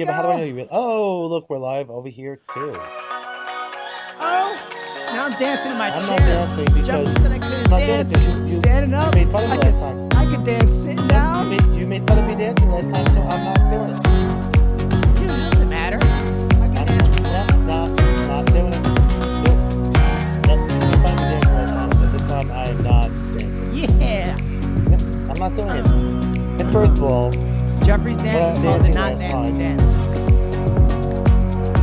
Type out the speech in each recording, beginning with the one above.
yeah, go. but how do I know you? Really? Oh, look, we're live over here too. Oh, now I'm dancing in my I'm chair. not dancing because said I couldn't I'm not dance. dancing. You- Standing you made fun of me I, could, last time. I could dance sitting You down. made, you made fun of me dancing last time, so I'm not doing it. Dude, it doesn't matter. I can I'm dance. not, not, not doing it. Nope. Nope. You made fun of me dancing last time, so this time I am not dancing. Yeah. I'm not doing it. And first of all, Jeffrey's dance is called the not dancing dance.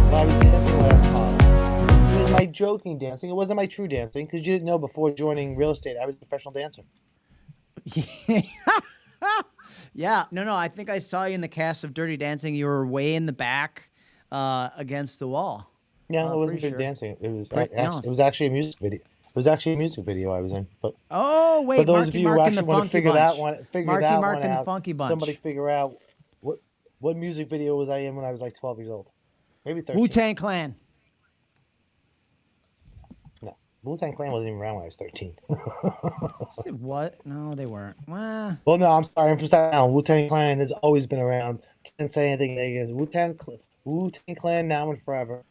I was dancing last time, it was my joking dancing. It wasn't my true dancing because you didn't know before joining real estate I was a professional dancer. yeah, no, no. I think I saw you in the cast of Dirty Dancing. You were way in the back, uh, against the wall. No, Oh, it wasn't sure. dancing. It was actually, no. it was actually a music video. It was actually a music video I was in. But Oh wait, for those Marky of you Mark who the actually want to figure Bunch. that one, figure Marky that Mark one and the out, Funky Bunch. somebody figure out what what music video was I in when I was like 12 years old? Maybe 13. Wu Tang Clan. No, Wu Tang Clan wasn't even around when I was 13. What? No, they weren't. Well, well, no, I'm sorry. I'm from Staten Island. Wu Tang Clan has always been around. Can't say anything negative. Wu Tang Wu Tang Clan now and forever,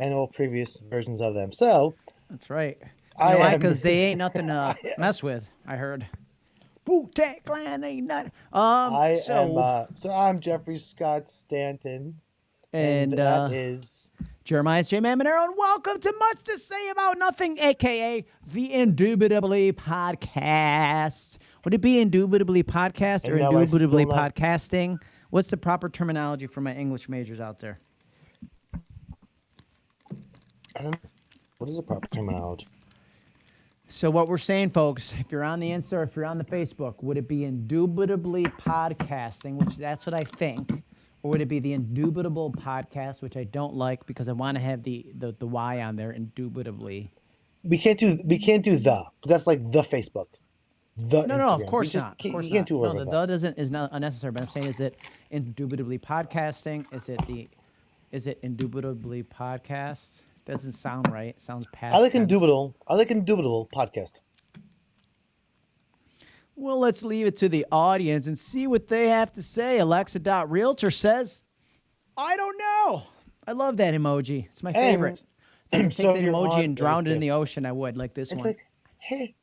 and all previous versions of them. So that's right. You I know why? Because they ain't nothing to mess with. I heard. Wu Tang Clan ain't nothing. Um. I so am. Uh, so I'm Jeffrey Scott Stanton, and and uh, that is Jeremiah's J Man Monero, and welcome to Much to Say About Nothing, aka the Indubitably Podcast. Would it be Indubitably Podcast or And no, I still Indubitably not- Podcasting? What's the proper terminology for my English majors out there? I don't. What is the proper terminology? So what we're saying, folks, if you're on the Insta or if you're on the Facebook, would it be indubitably podcasting, which that's what I think, or would it be the indubitable podcast, which I don't like because I want to have the, the the Y on there, indubitably. We can't do. We can't do the because that's like the Facebook. The No, no, of course just not. Can't, of course you can't not. do a no, the with the doesn't is not unnecessary. But I'm saying, is it indubitably podcasting? Is it the, is it indubitably podcast? Doesn't sound right. It sounds past. I like tense. indubitable. I like indubitable podcast. Well, let's leave it to the audience and see what they have to say. Alexa.realtor says, I don't know. I love that emoji. It's my favorite. If I so take that emoji and drown it in the ocean, I would, like this It's one. like, hey.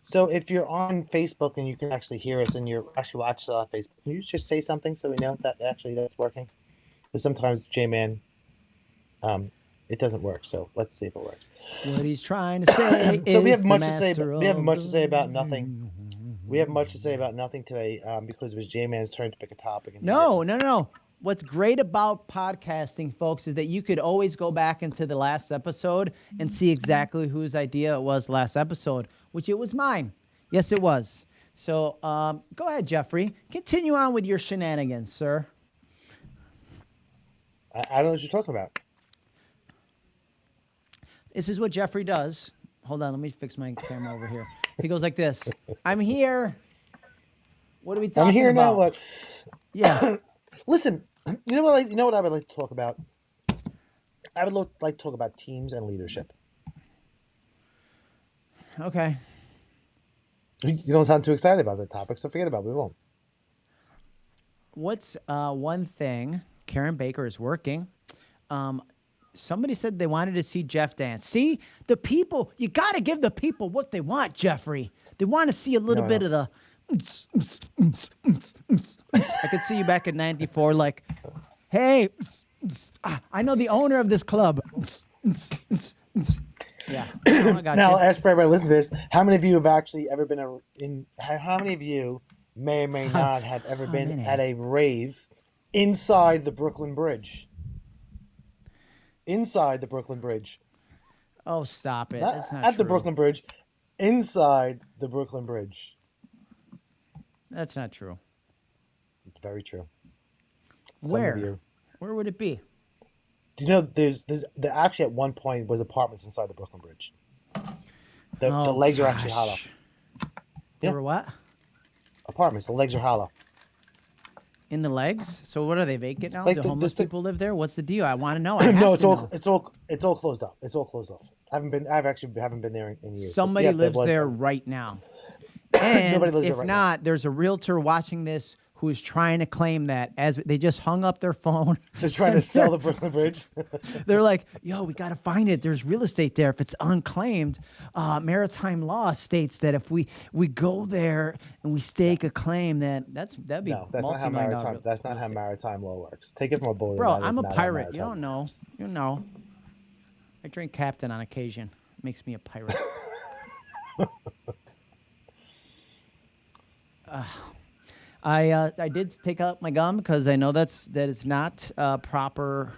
So if you're on Facebook and you can actually hear us and you're actually watching us on Facebook, can you just say something so we know that actually that's working? Because sometimes J-Man, um, it doesn't work. So let's see if it works. what he's trying to say So we have much to say. About, we have much to say about nothing. We have much to say about nothing today um, because it was J-Man's turn to pick a topic. And No, no, no, no. What's great about podcasting, folks, is that you could always go back into the last episode and see exactly whose idea it was last episode, which it was mine. Yes, it was. So um, go ahead, Jeffrey. Continue on with your shenanigans, sir. I, I don't know what you're talking about. This is what Jeffrey does. Hold on, let me fix my camera over here. He goes like this. I'm here. What are we talking about? I'm here about? now. What? Yeah. Listen, you know what? I, you know what I would like to talk about. I would lo- like to talk about teams and leadership. Okay. You don't sound too excited about the topic, so forget about it. We won't. What's uh, one thing Karen Baker is working? Um, somebody said they wanted to see Jeff dance. See, the people, you got to give the people what they want, Jeffrey. They want to see a little No, bit of the. I could see you back in 94, like, hey, I know the owner of this club. Yeah. Oh, Now, you. as for everybody listening to this, how many of you have actually ever been a, in? How, how many of you may or may not have ever been at a rave inside the Brooklyn Bridge? Inside the Brooklyn Bridge, Oh, stop it. not That's not at the. Brooklyn Bridge, inside the Brooklyn Bridge. That's not true. It's very true. Some Where? Where would it be? do you know there's there's there actually at one point was apartments inside the Brooklyn Bridge. The, the Oh, legs are actually hollow. gosh. Yeah. were what? Apartments, the legs are hollow. In the legs? So what are they vacant now? Like Do the- homeless thing- people live there? What's the deal? I want to know. I no, it's all know. it's all it's all closed up. It's all closed off. I haven't been. I've actually haven't been there in, in years. Somebody yeah, lives was- there right now. And Nobody lives there if right now. not, there's a realtor watching this who is trying to claim that as they just hung up their phone. They're trying to sell the Brooklyn Bridge. They're like, "Yo, we got to find it. There's real estate there. If it's unclaimed, uh, maritime law states that if we we go there and we stake a claim, that that's that'd be no, that's not how maritime. That's not how maritime law works. Take it from a boater. Bro, I'm a pirate. You don't know. works. You know. I drink captain on occasion. It Makes me a pirate. Uh, I uh, I did take out my gum because I know that's that is not uh, proper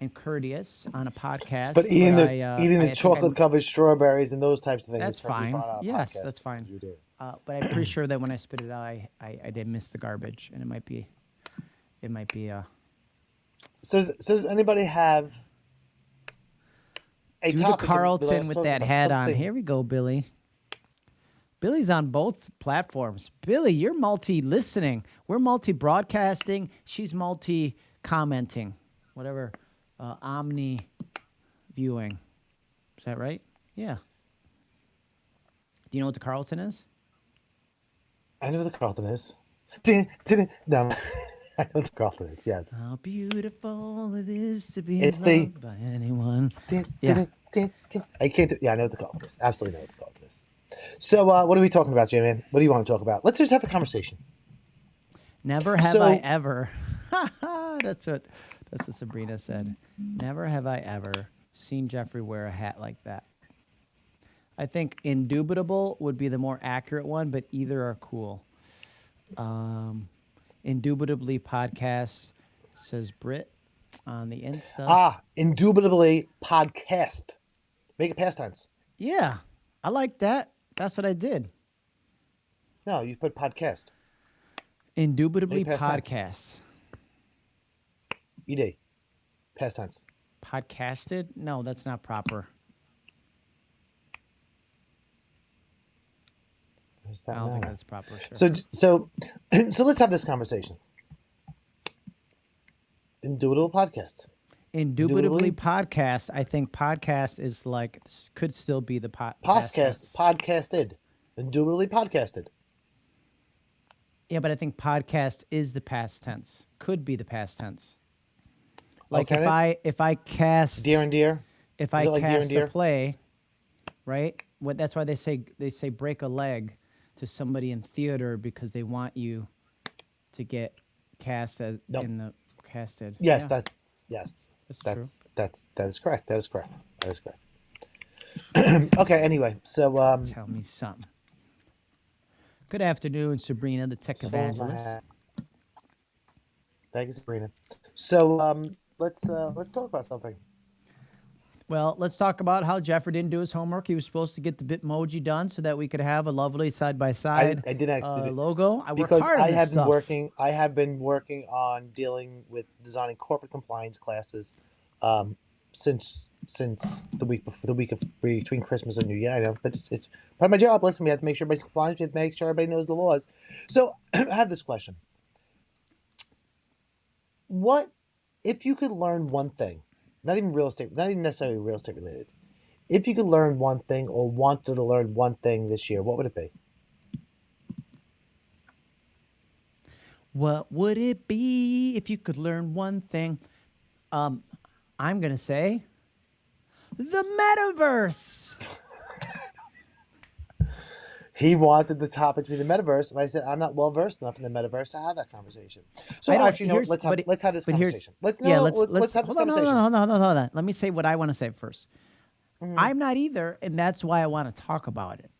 and courteous on a podcast. But eating the I, uh, eating the think chocolate covered strawberries and those types of things. That's is perfectly fine. on a Yes, podcast. that's fine. You do. Uh, but I'm pretty sure that when I spit it out, I, I, I did miss the garbage, and it might be, it might be uh, So does, so does anybody have a do the topic that Carlton with talk that about hat on. something- Here we go, Billy. Billy's on both platforms. Billy, you're multi listening. We're multi broadcasting. She's multi commenting, whatever, uh, omni viewing. Is that right? Yeah. Do you know what the Carlton is? I know what the Carlton is. No, I know what the Carlton is. Yes. How beautiful it is to be It's the- loved by anyone. Yeah. I can't. Do, yeah, I know what the Carlton is. Absolutely know what the Carlton is. So, uh, what are we talking about, J-Man? What do you want to talk about? Let's just have a conversation. Never have I ever. that's what that's what Sabrina said. Never have I ever seen Jeffrey wear a hat like that. I think indubitable would be the more accurate one, but either are cool. Um, indubitably podcast says Brit on the Insta. Ah, indubitably podcast. Make it past tense. yeah, I like that. That's what I did. No, you put podcast. Indubitably past podcast. Ed. Past tense. Podcasted? No, that's not proper. I don't think that's proper. Sure. So, so, so let's have this conversation. Indubitable podcast. Indubitably Indubitably? podcast. I think podcast is like could still be the. Podcast. Podcasted. Indubitably podcasted. Yeah, but I think podcast is the past tense. Could be the past tense. Like Okay. if I if I cast Dear and dear. if is I like cast dear? a play, right? What that's why they say they say break a leg to somebody in theater because they want you to get cast as Nope. in the casted. Yes, Yeah, that's yes. That's true. That's that's correct. That is correct. That is correct. okay. Anyway, so um, tell me something. Good afternoon, Sabrina, the tech so evangelist. hat. Thank you, Sabrina. So um, let's uh, let's talk about something. Well, let's talk about how Jeffrey didn't do his homework. He was supposed to get the Bitmoji done so that we could have a lovely side by side I did actually uh, do- logo. I because I have been stuff. working. I have been working on dealing with designing corporate compliance classes um, since since the week before the week of between Christmas and New Year. I know, but it's, it's part of my job. Listen, we have to make sure everybody's compliant. We have to make sure everybody knows the laws. So I have this question: What if you could learn one thing? Not even real estate, not even necessarily real estate related. If you could learn one thing or wanted to learn one thing this year, what would it be? What would it be if you could learn one thing? Um, I'm gonna say the metaverse. He wanted the topic to be the metaverse, and I said I'm not well versed enough in the metaverse to have that conversation. So I actually, no. Let's have but let's have this conversation. Let's no, yeah, let's let's, let's have this hold on, conversation. Hold on, hold on, hold on. Let me say what I want to say 1st Mhm. I'm not either, and that's why I want to talk about it.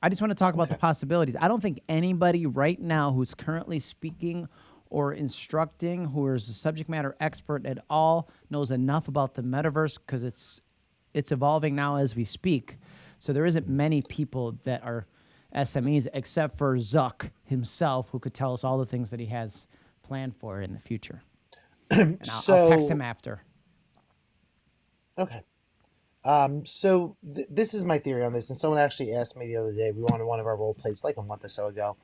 I just want to talk about the possibilities. I don't think anybody right now who's currently speaking or instructing, who is a subject matter expert at all, knows enough about the metaverse because it's it's evolving now as we speak. So there isn't many people that are SMEs except for Zuck himself, who could tell us all the things that he has planned for in the future. And I'll, I'll text him after. Okay. Um, so th- this is my theory on this, and someone actually asked me the other day. We wanted one of our role plays like a month or so ago,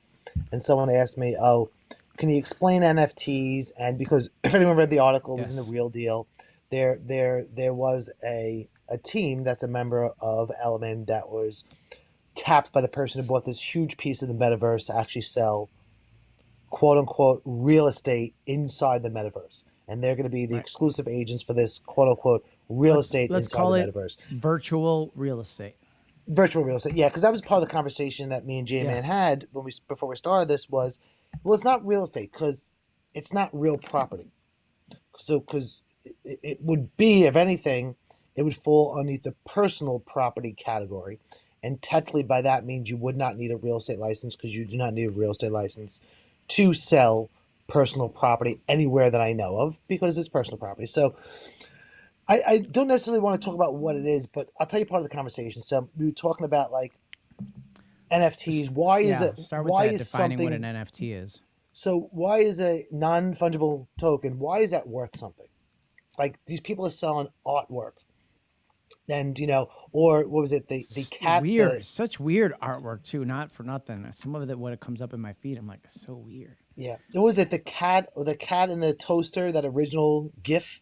and someone asked me, "Oh, can you explain NFTs?" And because if anyone read the article, it was in the Real Deal. There, there, there was a a team that's a member of Element that was tapped by the person who bought this huge piece of the metaverse to actually sell quote unquote real estate inside the metaverse. And they're going to be the Right. exclusive agents for this quote unquote real Let's- estate let's inside call the it metaverse. Virtual real estate. Virtual real estate. Yeah, because that was part of the conversation that me and J Man had when we before we started this was, well, it's not real estate because it's not real property. So, because it, it would be, if anything, it would fall underneath the personal property category. And technically, by that means you would not need a real estate license because you do not need a real estate license to sell personal property anywhere that I know of because it's personal property. So, I, I don't necessarily want to talk about what it is, but I'll tell you part of the conversation. So we were talking about like NFTs. Why is yeah, it? start with why that, is defining something? what an NFT is. So why is a non fungible token? Why is that worth something? Like these people are selling artwork, and you know, or what was it? The the cat. the- weird, such weird artwork too. Not for nothing. Some of it, when it comes up in my feed, I'm like, it's so weird. yeah. What was it? The cat or the cat in the toaster? That original GIF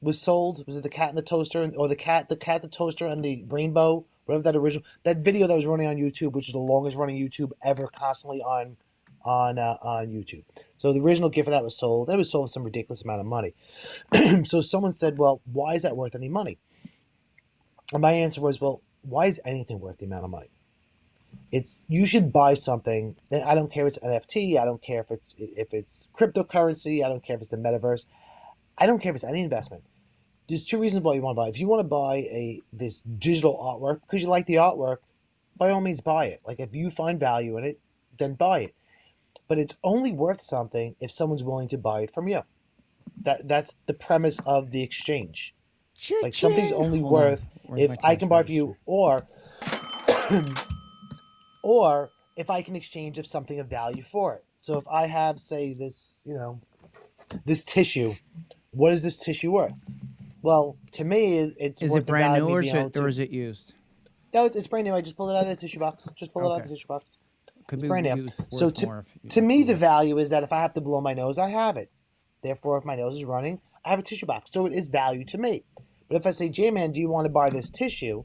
was sold. Was it the cat in the toaster, or the cat the cat the toaster and the rainbow? Whatever that original that video that was running on YouTube, which is the longest running YouTube ever, constantly on on uh, on YouTube. So the original gift of that was sold. It was sold for some ridiculous amount of money. so someone said, "Well, why is that worth any money?" And my answer was, "Well, why is anything worth the amount of money? It's you should buy something. And I don't care if it's NFT. I don't care if it's if it's cryptocurrency. I don't care if it's the metaverse. I don't care if it's any investment. There's two reasons why you want to buy. If you want to buy a this digital artwork because you like the artwork, by all means buy it. Like if you find value in it, then buy it. But it's only worth something if someone's willing to buy it from you. That that's the premise of the exchange. Like something's only Hold worth Where's if I can buy cash for you, or or if I can exchange of something of value for it. So if I have, say, this, you know, this tissue, what is this tissue worth? Well, to me, it- it's Is worth it brand new of or me is being able it, or is it used? No, it's, it's brand new. I just pulled it out of the tissue box. Just pull it out of the tissue box. Could It's brand new. So to- To me, the value is that if I have to blow my nose, I have it. Therefore, if my nose is running, I have a tissue box. So it is value to me. But if I say, J Man, do you want to buy this tissue?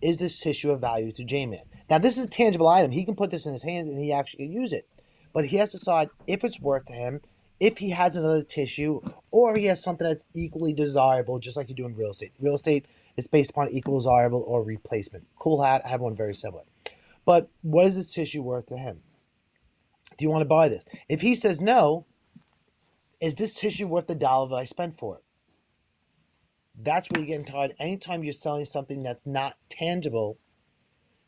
Is this tissue of value to J Man? Now, this is a tangible item. He can put this in his hands and he actually can use it. But he has to decide if it's worth to him, if he has another tissue, or he has something that's equally desirable, just like you do in real estate. Real estate is based upon equal desirable or replacement. Cool hat, I have one very similar. But what is this tissue worth to him? Do you want to buy this? If he says no, is this tissue worth the dollar that I spent for it? That's where you're getting tired. Anytime you're selling something that's not tangible,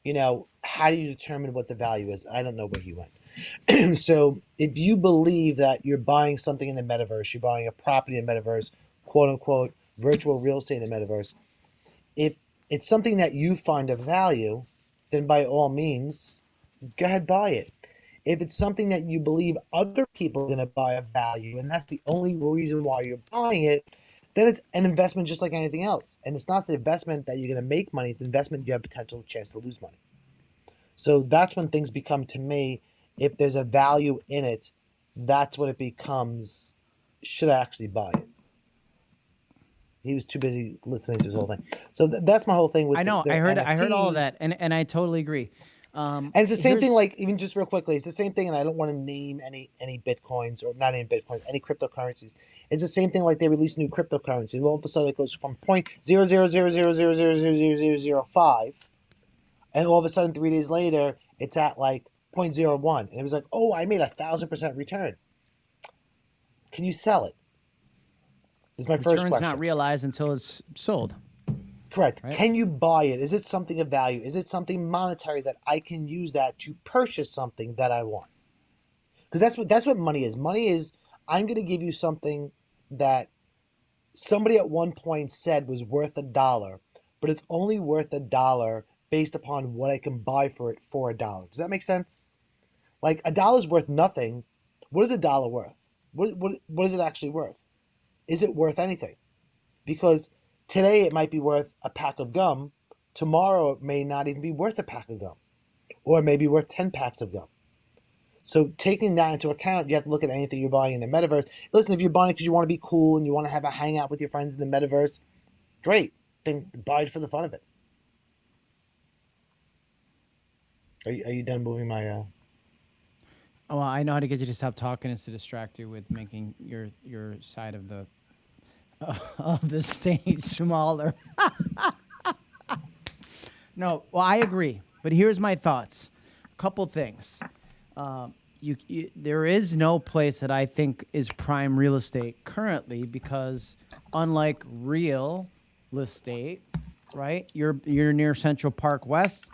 you know, how do you determine what the value is? I don't know where he went. so if you believe that you're buying something in the metaverse, you're buying a property in the metaverse, quote unquote, virtual real estate in the metaverse, if it's something that you find of value, then by all means, go ahead buy it. If it's something that you believe other people are going to buy of value, and that's the only reason why you're buying it, then it's an investment just like anything else. And it's not an investment that you're going to make money; it's an investment you have potential chance to lose money. So that's when things become to me. If there's a value in it, that's what it becomes. Should I actually buy it? He was too busy listening to his whole thing. So th- that's my whole thing with. I know. the I heard. I heard all of that, and and I totally agree. Um, And it's the same thing, like even just real quickly, it's the same thing. And I don't want to name any any bitcoins or not any bitcoins, any cryptocurrencies. It's the same thing. Like they release new cryptocurrency, and all of a sudden it goes from point zero zero zero zero zero zero zero zero zero zero five, and all of a sudden three days later it's at like 0.01. and it was like, oh, I made a thousand percent return. Can you sell it? Is my first return's question. not realized until it's sold. Correct. Right? Can you buy it? Is it something of value? Is it something monetary that I can use that to purchase something that I want? Because that's what that's what money is. Money is I'm going to give you something that somebody at one point said was worth a dollar, but it's only worth a dollar based upon what I can buy for it for a dollar. Does that make sense? Like a dollar's worth nothing. What is a dollar worth? What what what is it actually worth? Is it worth anything? Because today it might be worth a pack of gum. Tomorrow it may not even be worth a pack of gum, or it may be worth ten packs of gum. So taking that into account, you have to look at anything you're buying in the metaverse. Listen, if you're buying it because you want to be cool and you want to have a hangout with your friends in the metaverse, great. Then buy it for the fun of it. Are you, are you done moving my? Uh... Oh, well, I know how to get you to stop talking is to distract you with making your your side of the of the stage smaller. no, well, I agree, but here's my thoughts. A couple things. Um, you, you, there is no place that I think is prime real estate currently because, unlike real estate, right? You're you're near Central Park West.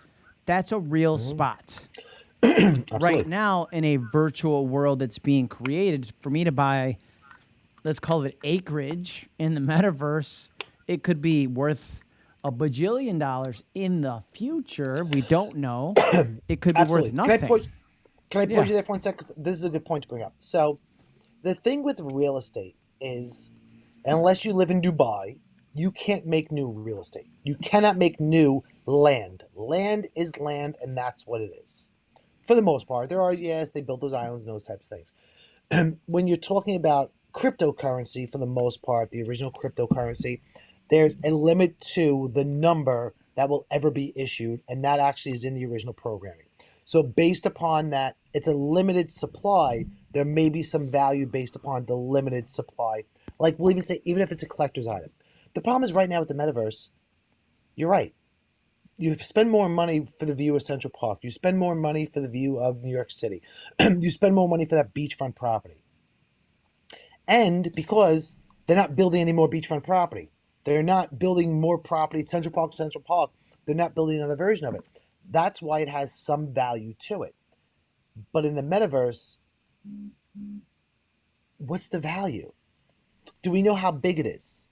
That's a real spot. right now, in a virtual world that's being created, for me to buy, let's call it acreage in the metaverse, it could be worth a bajillion dollars in the future. We don't know. It could be Absolutely. worth Can I nothing. can I pause Yeah. you there for one second? 'Cause this is a good point to bring up. So, the thing with real estate is, unless you live in Dubai, you can't make new real estate. You cannot make new land. Land is land, and that's what it is. For the most part, there are yes, they built those islands and those types of things. when you're talking about cryptocurrency, for the most part, the original cryptocurrency, there's a limit to the number that will ever be issued, and that actually is in the original programming. So based upon that, it's a limited supply. There may be some value based upon the limited supply. Like we'll even say, even if it's a collector's item. The problem is right now with the metaverse. You're right. You spend more money for the view of Central Park. You spend more money for the view of New York City. you spend more money for that beachfront property. And because they're not building any more beachfront property, they're not building more property. Central Park, Central Park. They're not building another version of it. That's why it has some value to it. But in the metaverse, what's the value? Do we know how big it is?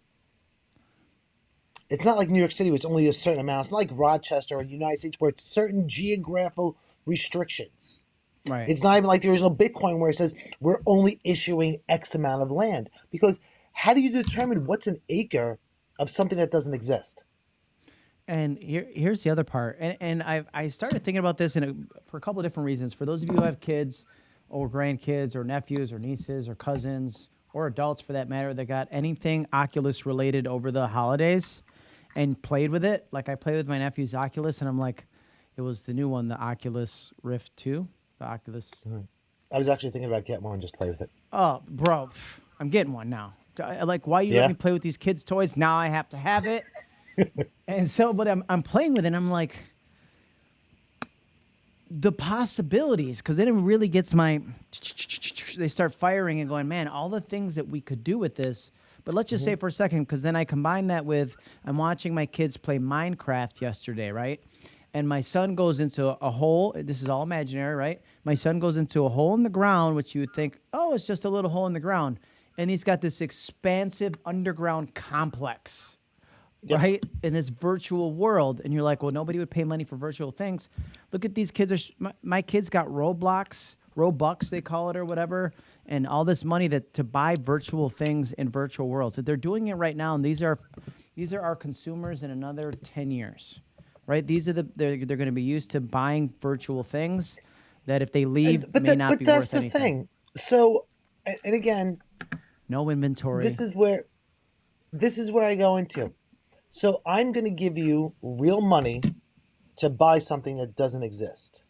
It's not like New York City, where it's only a certain amount. It's not like Rochester or the United States, where it's certain geographical restrictions. Right. It's not even like the original Bitcoin, where it says we're only issuing X amount of land. Because how do you determine what's an acre of something that doesn't exist? And here, here's the other part. And, and I, I started thinking about this in a, for a couple of different reasons. For those of you who have kids or grandkids or nephews or nieces or cousins or adults for that matter that got anything Oculus related over the holidays and played with it, like I played with my nephew's Oculus and I'm like, it was the new one, the Oculus Rift 2, Oculus. I was actually thinking about getting one and just play with it. Oh, bro, I'm getting one now. Like, why you Yeah. let me play with these kids' toys? Now I have to have it. and so, but I'm I'm playing with it. and I'm like, the possibilities, because then it really gets my. They start firing and going, man, all the things that we could do with this. But let's just say mm-hmm. for a second, because then I combine that with I'm watching my kids play Minecraft yesterday, right? And my son goes into a hole. This is all imaginary, right? My son goes into a hole in the ground, which you would think, oh, it's just a little hole in the ground. And he's got this expansive underground complex Yep. right? In this virtual world, and you're like, well, nobody would pay money for virtual things. Look at these kids. Are, my, my kids got Roblox, Robux, they call it, or whatever, and all this money that to buy virtual things in virtual worlds. That they're doing it right now, and these are these are our consumers in another ten years, right? These are the they're they're going to be used to buying virtual things that if they leave but may that- not but be that's worth the anything. thing. So, and again, No inventory. this is where this is where I go into. So I'm going to give you real money to buy something that doesn't exist.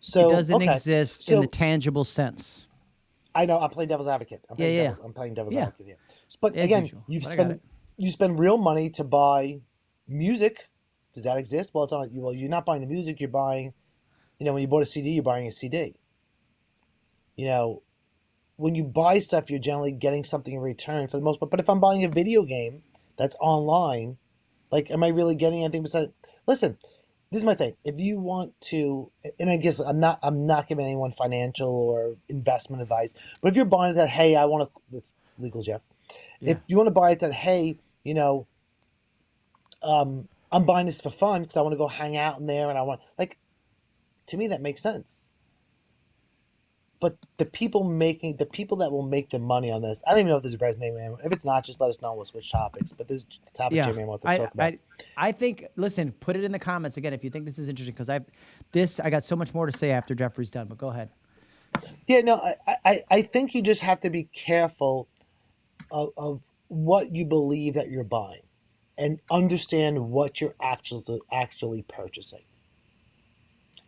So it doesn't okay, exist in so- the tangible sense. I know I'm playing devil's advocate. I'm Yeah, playing yeah. devil's, I'm playing devil's Yeah. advocate here. But As again, usual, you spend you spend real money to buy music. Does that exist? Well, it's not. Well, you're not buying the music. You're buying, you know, when you bought a CD, you're buying a CD. You know, when you buy stuff, you're generally getting something in return for the most part. But if I'm buying a video game that's online, like, am I really getting anything besides? Listen, this is my thing. If you want to, and I guess I'm not, I'm not giving anyone financial or investment advice. But if you're buying that, hey, I want to, it's legal, Jeff. Yeah. If you want to buy it, that hey, you know, um, I'm buying this for fun because I want to go hang out in there and I want like, to me that makes sense. But the people making the people that will make the money on this, I don't even know if this is resonating. with anyone. If it's not, just let us know. We'll switch topics. But this is the topic yeah, Jimmy I want to I, talk about. I, I think. Listen, put it in the comments again if you think this is interesting because I, this I got so much more to say after Jeffrey's done. But go ahead. Yeah, no, I, I, I think you just have to be careful of, of what you believe that you're buying and understand what you're actually actually purchasing.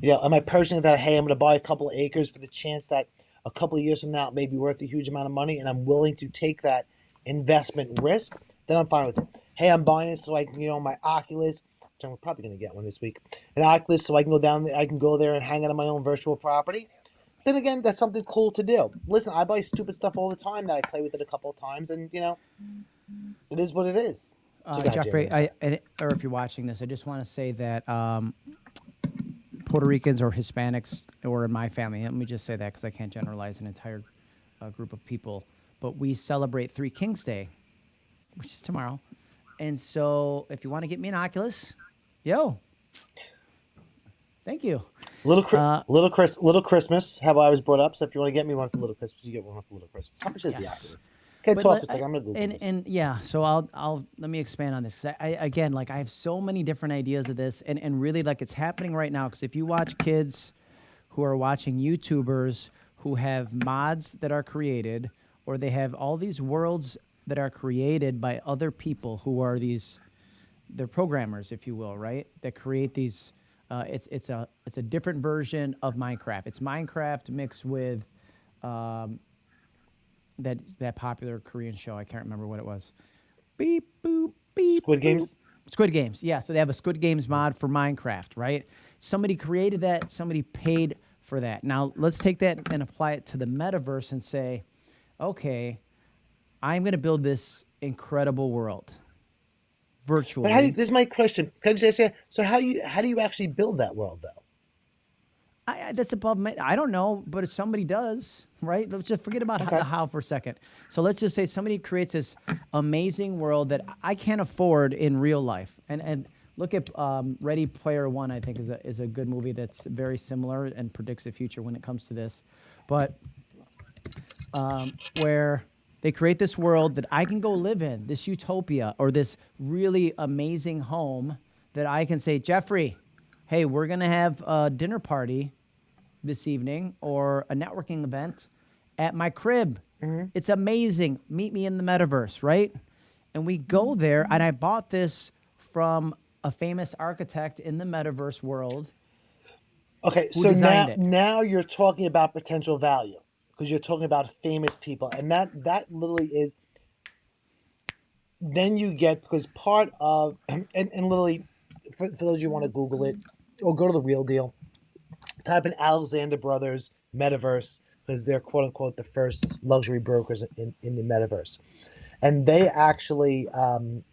You know, am I personally that hey, I'm going to buy a couple of acres for the chance that a couple of years from now it may be worth a huge amount of money, and I'm willing to take that investment risk? Then I'm fine with it. Hey, I'm buying it so I can, you know, my Oculus. Which I'm probably going to get one this week. An Oculus, so I can go down. There, I can go there and hang out on my own virtual property. Then again, that's something cool to do. Listen, I buy stupid stuff all the time that I play with it a couple of times, and you know, it is what it is. So Uh, Jeffrey. I, and- or if you're watching this, I just want to say that um, Puerto Ricans or Hispanics, or in my family, let me just say that because I can't generalize an entire uh, group of people, but we celebrate Three Kings Day, which is tomorrow. And so if you want to get me an Oculus, yo, thank you. Little, Uh, little Chris, little Christmas. How I was brought up. So if you want to get me one for little Christmas, you get one for little Christmas. How much is the Oculus? Okay, But talk let- a second. I'm gonna Google and this. and yeah, so I'll I'll let me expand on this because I, I again like I have so many different ideas of this and and really like it's happening right now because if you watch kids who are watching YouTubers who have mods that are created or they have all these worlds that are created by other people who are these they're programmers if you will right that create these uh, it's it's a it's a different version of Minecraft it's Minecraft mixed with um, that that popular Korean show. I can't remember what it was. Beep boop beep. Squid boop. Games? Squid Games. Yeah, so they have a Squid Games mod for Minecraft, right? Somebody created that. Somebody paid for that. Now let's take that and apply it to the metaverse and say, okay, I'm going to build this incredible world virtually. But how do you, this is my question. Can I just ask you, so how you how do you actually build that world though? I, I, that's above me. I don't know, but if somebody does, right? Let's just forget about Okay. the how for a second. So let's just say somebody creates this amazing world that I can't afford in real life. And and look at um, Ready Player One. I think is a is a good movie that's very similar and predicts the future when it comes to this. But um, where they create this world that I can go live in, this utopia or this really amazing home that I can say, Jeffrey, hey, we're going to have a dinner party this evening or a networking event at my crib. Mm-hmm. It's amazing. Meet me in the metaverse, right? And we go there, and I bought this from a famous architect in the metaverse world. Okay, so now it? now you're talking about potential value because you're talking about famous people, and that that literally is. Then you get because part of and, and literally, for, for those of you who want to Google it or go to the real deal, type in Alexander Brothers Metaverse because they're quote unquote the first luxury brokers in, in the metaverse, and they actually um,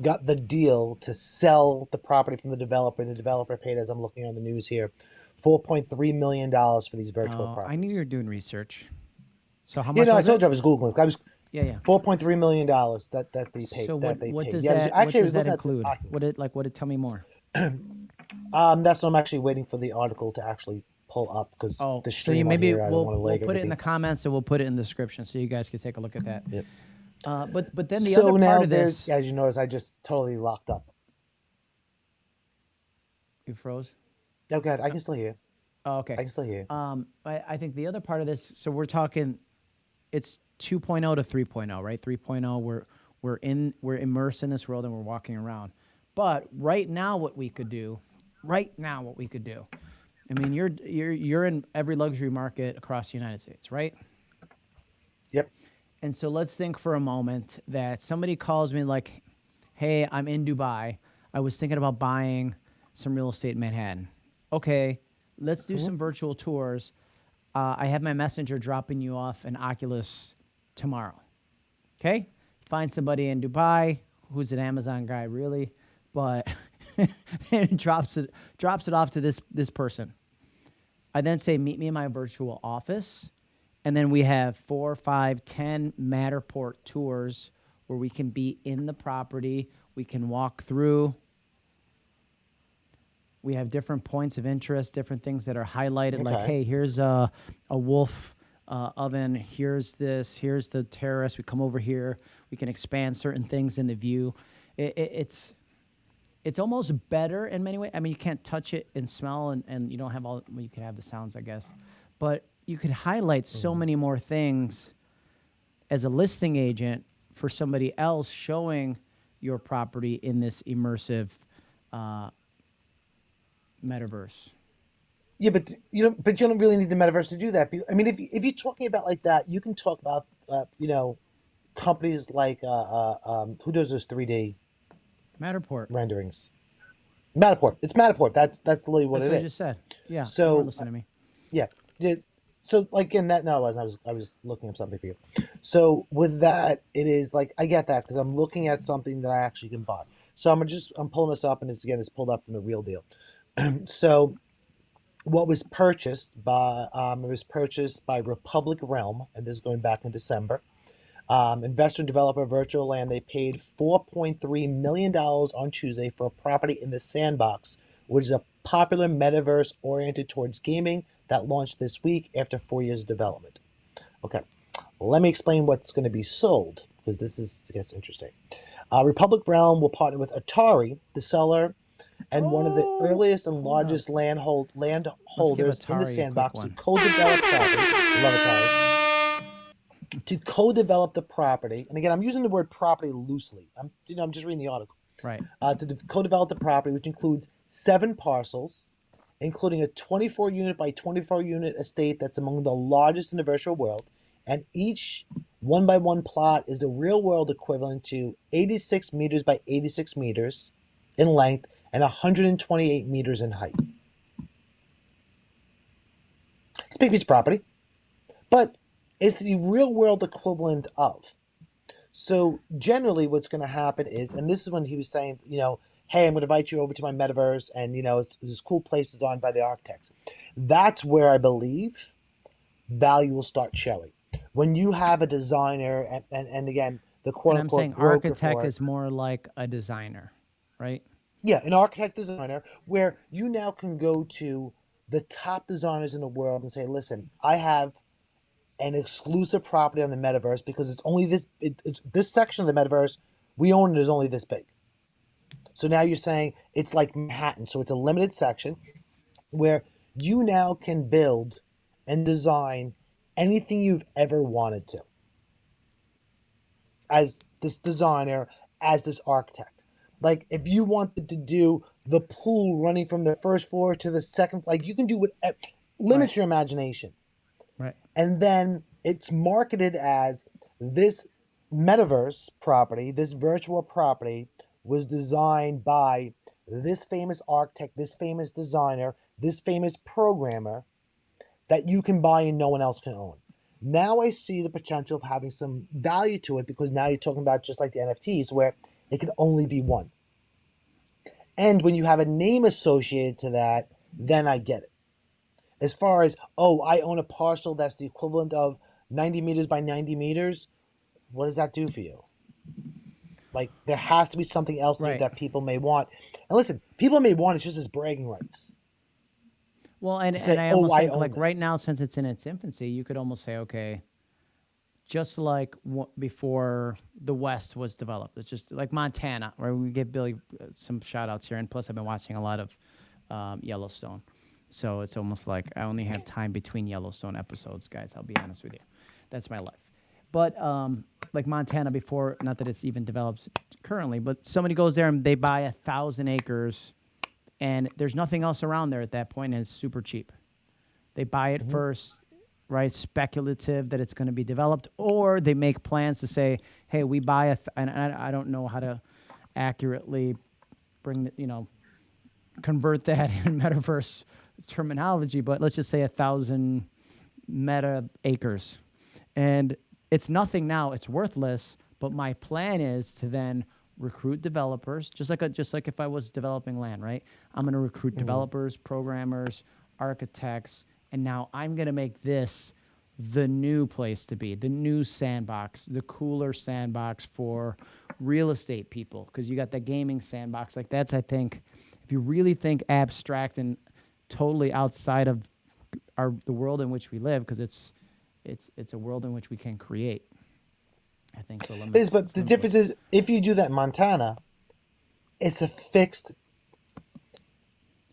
got the deal to sell the property from the developer. And the developer paid, as I'm looking on the news here, four point three million dollars for these virtual Oh, properties. I knew you were doing research. So how much You know, I told it? you I was googling. I was Yeah, yeah. four point three million dollars that that they paid. So that what, they what paid. does Yeah, that, actually, what was does that include? What did like what did tell me more? Um, that's what I'm actually waiting for the article to actually pull up because Oh, the so stream you maybe here, we'll, we'll put it in the comments and we'll put it in the description so you guys can take a look at that. Yep. Uh, but but then the so other now part of there's, this, as you notice, I just totally locked up. you froze. Oh, God, I can still hear. Oh, okay. I can still hear. Um, I, I think the other part of this, so we're talking, it's 2.0 to 3.0, right? 3.0, we're we're in we're immersed in this world and we're walking around. But right now, what we could do, right now, what we could do, I mean, you're you're you're in every luxury market across the United States, right? Yep. And so let's think for a moment that somebody calls me like, "Hey, I'm in Dubai. I was thinking about buying some real estate in Manhattan. Okay, let's do some virtual tours. Uh, I have my messenger dropping you off an Oculus tomorrow. Okay, find somebody in Dubai who's an Amazon guy, really, but and drops it drops it off to this this person. I then say, meet me in my virtual office. And then we have four, five, ten Matterport tours where we can be in the property. We can walk through. We have different points of interest, different things that are highlighted, like, hey, here's a, a wolf uh, oven. Here's this. Here's the terrace. We come over here. We can expand certain things in the view. It, it, it's it's almost better in many ways. I mean, you can't touch it and smell, and, and you don't have all. Well, you could have the sounds, I guess, but you could highlight so many more things as a listing agent for somebody else showing your property in this immersive uh, metaverse. Yeah, but you don't. But you don't really need the metaverse to do that. I mean, if if you're talking about like that, you can talk about uh, you know companies like uh, uh, um, who does this 3D Matterport. renderings. Matterport. It's Matterport. That's that's literally what That's it what is. I just said. Yeah. So, weren't to me. Yeah. Yeah, So like in that no, I was I was I was looking up something for you. So with that, it is like I get that because I'm looking at something that I actually can buy. So I'm just I'm pulling this up and it's again it's pulled up from the real deal. so what was purchased by um, it was purchased by Republic Realm, and this is going back in December. Um, investor and developer Virtual Land they paid 4.3 million dollars on Tuesday for a property in the Sandbox, which is a popular metaverse oriented towards gaming that launched this week after four years of development. Okay, let me explain what's going to be sold because this is I guess, interesting. Uh, Republic Realm will partner with Atari, the seller, and one of the Oh, earliest and largest land hold land holders in the sandbox to co-develop property. Love Atari. To co-develop the property, and again, I'm using the word property loosely. I'm you know I'm just reading the article Right. uh, to de- co-develop the property, which includes seven parcels, including a 24 unit by 24 unit estate that's among the largest in the virtual world, and each one by one plot is the real world equivalent to 86 meters by 86 meters in length and 128 meters in height. It's a big piece of property, but it's the real world equivalent of. So generally, what's going to happen is, and this is when he was saying, you know, hey, I'm going to invite you over to my metaverse, and you know, it's, this cool place designed by the architects. That's where I believe value will start showing. When you have a designer, and, and, and again, the quote And I'm unquote saying architect is more like a designer, right? yeah, an architect designer, where you now can go to the top designers in the world and say, listen, I have an exclusive property on the metaverse because it's only this it, it's this section of the metaverse we own it is only this big. So now you're saying it's like Manhattan, so it's a limited section where you now can build and design anything you've ever wanted to as this designer, as this architect. Like if you wanted to do the pool running from the first floor to the second, like you can do what eh, limits Right. your imagination Right. and then it's marketed as this metaverse property, this virtual property was designed by this famous architect, this famous designer, this famous programmer that you can buy and no one else can own. Now I see the potential of having some value to it because now you're talking about just like the NFTs where it can only be one. And when you have a name associated to that, then I get it as far as oh i own a parcel that's the equivalent of 90 meters by 90 meters what does that do for you like there has to be something else Right. that people may want and listen people may want it just as bragging rights Well, and, say, and I "Oh, almost I think own like right now, since it's in its infancy, you could almost say, okay, just like w- before the West was developed, it's just like Montana, where we give Billy uh, some shout outs here. And plus, I've been watching a lot of um, Yellowstone. So it's almost like I only have time between Yellowstone episodes, guys. I'll be honest with you. That's my life. But um, like Montana before, not that it's even developed currently, but somebody goes there and they buy a thousand acres and there's nothing else around there at that point and it's super cheap. They buy it first, right? Speculative that it's going to be developed, or they make plans to say, "Hey, we buy a," th- and I, I don't know how to accurately bring the, you know, convert that in metaverse terminology, but let's just say a thousand meta acres, and it's nothing now; it's worthless. But my plan is to then recruit developers, just like a, just like if I was developing land, right? I'm going to recruit mm-hmm. developers, programmers, architects, and now I'm going to make this the new place to be, the new sandbox, the cooler sandbox for real estate people. Because you got the gaming sandbox. Like that's, I think, if you really think abstract and totally outside of our the world in which we live, because it's it's it's a world in which we can create. I think limit. it is but the difference is if you do that in montana it's a fixed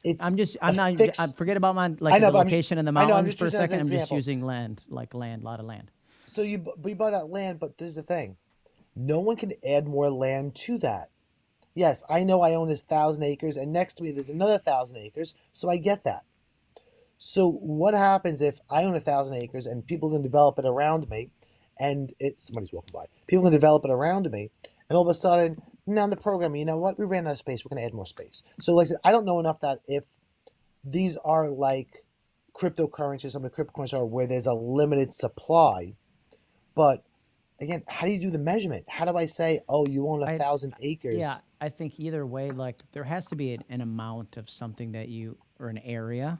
it's I'm just I'm not fixed- I forget about my like know, the but I'm just- location in the know, mountains just for a second. I'm just using land, like land, a lot of land. So you bu- you buy that land, but this is the thing: no one can add more land to that. Yes, I know I own this thousand acres, and next to me there's another thousand acres, so I get that. So what happens if I own a thousand acres and people can develop it around me, and it's somebody's walking by. People can develop it around me, and all of a sudden, now the program, you know what? We ran out of space. We're going to add more space. So, like I said, I don't know enough that if these are like cryptocurrencies, some of the cryptocurrencies are where there's a limited supply, but again, how do you do the measurement? How do I say, oh, you own a I- thousand acres? Yeah, I think either way, like there has to be an, an amount of something that you or an area,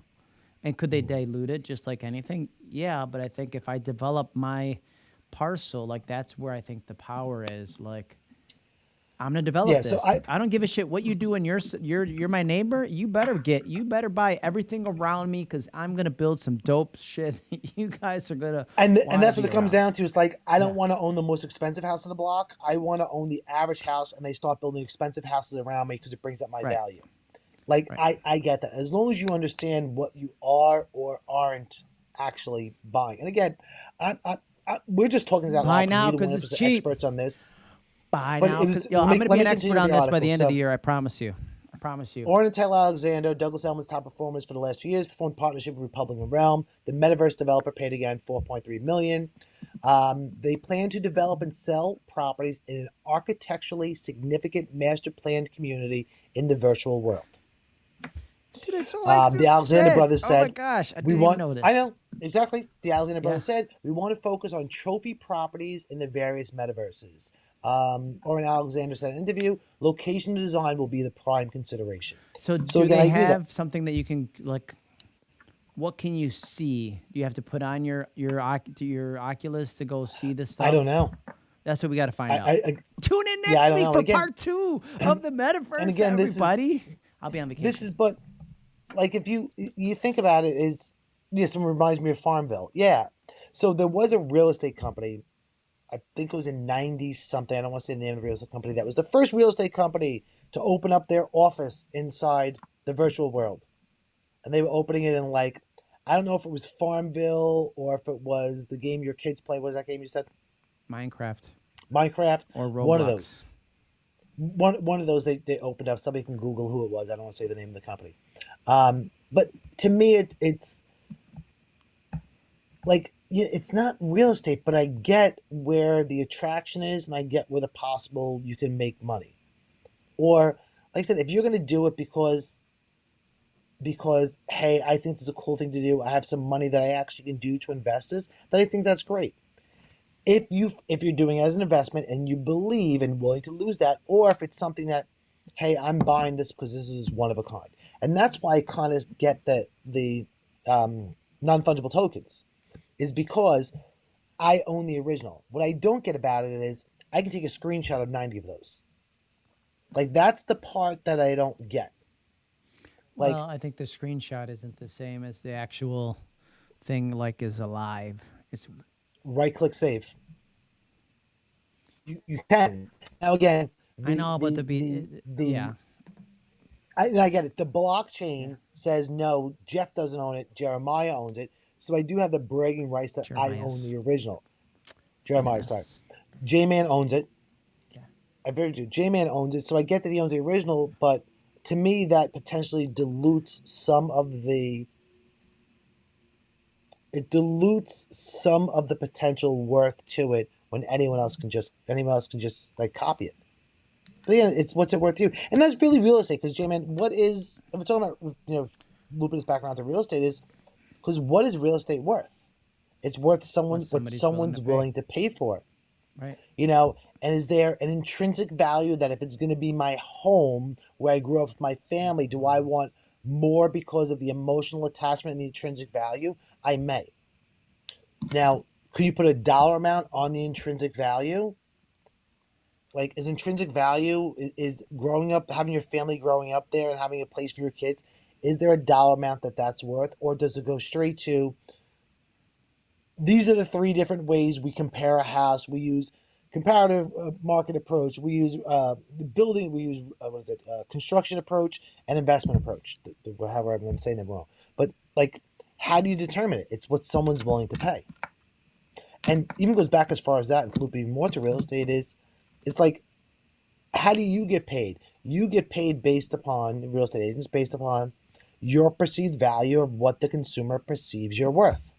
and could they mm-hmm. dilute it just like anything? Yeah, but I think if I develop my parcel, like that's where I think the power is. Like I'm gonna develop Yeah, this. so I, I- don't give a shit what you do in your s- you're you're my neighbor. You better get you better buy everything around me because I'm gonna build some dope shit. you guys are gonna And th- wanna and that's what it comes around. down to. It's like I don't Yeah. want to own the most expensive house in the block. I want to own the average house, and they start building expensive houses around me because it brings up my Right. value. Like Right. I I get that. As long as you understand what you are or aren't actually buying. And again, I, I, I we're just talking about out Buy now neither 'cause one of it's cheap. experts on this. Buy But now. was- yo, I'm gonna be an expert on this by the end of the year. I promise you. I promise you. Oren and Taylor Alexander, Douglas Elliman's top performers for the last two years, performed partnership with Republic Realm. The metaverse developer paid again 4.3 million. Um, they plan to develop and sell properties in an architecturally significant master planned community in the virtual world. Dude, Um, the Alexander brothers Oh my said, gosh, I we want. know this. I know exactly. The Alexander Yeah. brothers said we want to focus on trophy properties in the various metaverses. Um, Oren Alexander said in an interview, location design will be the prime consideration. So, So do again, they agree that- have something that you can like? What can you see? Do you have to put on your your your Oculus to go see this stuff? I don't know. That's what we got to find I, out. I, I Tune in yeah, next don't week for Again- part two of the metaverse. And again, this is- everybody, I'll be on vacation. This is but like if you you think about it is this reminds me of Farmville. Yeah. So there was a real estate company, I think it was in ninety something. I don't want to say the name of the real estate company. That was the first real estate company to open up their office inside the virtual world. And they were opening it in like I don't know if it was Farmville or if it was the game your kids play. What was that game you said? Minecraft Minecraft. or Roblox. One of those. One one of those they, they opened up. Somebody can Google who it was. I don't want to say the name of the company. Um, but to me, it, it's like it's not real estate, but I get where the attraction is, and I get where the possible you can make money. Or like I said, if you're going to do it because because hey, I think this is a cool thing to do. I have some money that I actually can do to invest this. Then I think that's great if you if you're doing it as an investment and you believe and willing to lose that, or if it's something that, hey, I'm buying this because this is one of a kind, and that's why I kind of get the the um, non fungible tokens, is because I own the original. What I don't get about it is I can take a screenshot of ninety of those. Like that's the part that I don't get. Like well, I think the screenshot isn't the same as the actual thing. Like is alive. It's right click save. You, you can now again. I know, but the, be the, uh, the yeah. I, I get it. The blockchain says no, Jeff doesn't own it. Jeremiah owns it. So I do have the bragging rights that I own the original. Jeremiah, sorry. J Man owns it. Yeah. I very do. J Man owns it. So I get that he owns the original, but to me, that potentially dilutes some of the. It dilutes some of the potential worth to it when anyone else can just anyone else can just like copy it. But yeah, it's what's it worth to you, and that's really real estate. Because J Man, what is if we're talking about you know looping this back around to real estate is because what is real estate worth? It's worth someone what somebody's willing someone's to pay. willing to pay for it Right. you know and is there an intrinsic value that if it's going to be my home where i grew up with my family do i want more because of the emotional attachment and the intrinsic value i may now could you put a dollar amount on the intrinsic value like is intrinsic value is growing up having your family growing up there and having a place for your kids is there a dollar amount that that's worth or does it go straight to these are the three different ways we compare a house. We use comparative uh, market approach. We use uh, the building. We use uh, what is it? Uh, construction approach and investment approach. However, I'm saying them wrong. But like, how do you determine it? It's what someone's willing to pay. And even goes back as far as that, looping more to real estate is, it's like, how do you get paid? You get paid based upon real estate agents, based upon your perceived value of what the consumer perceives you're worth.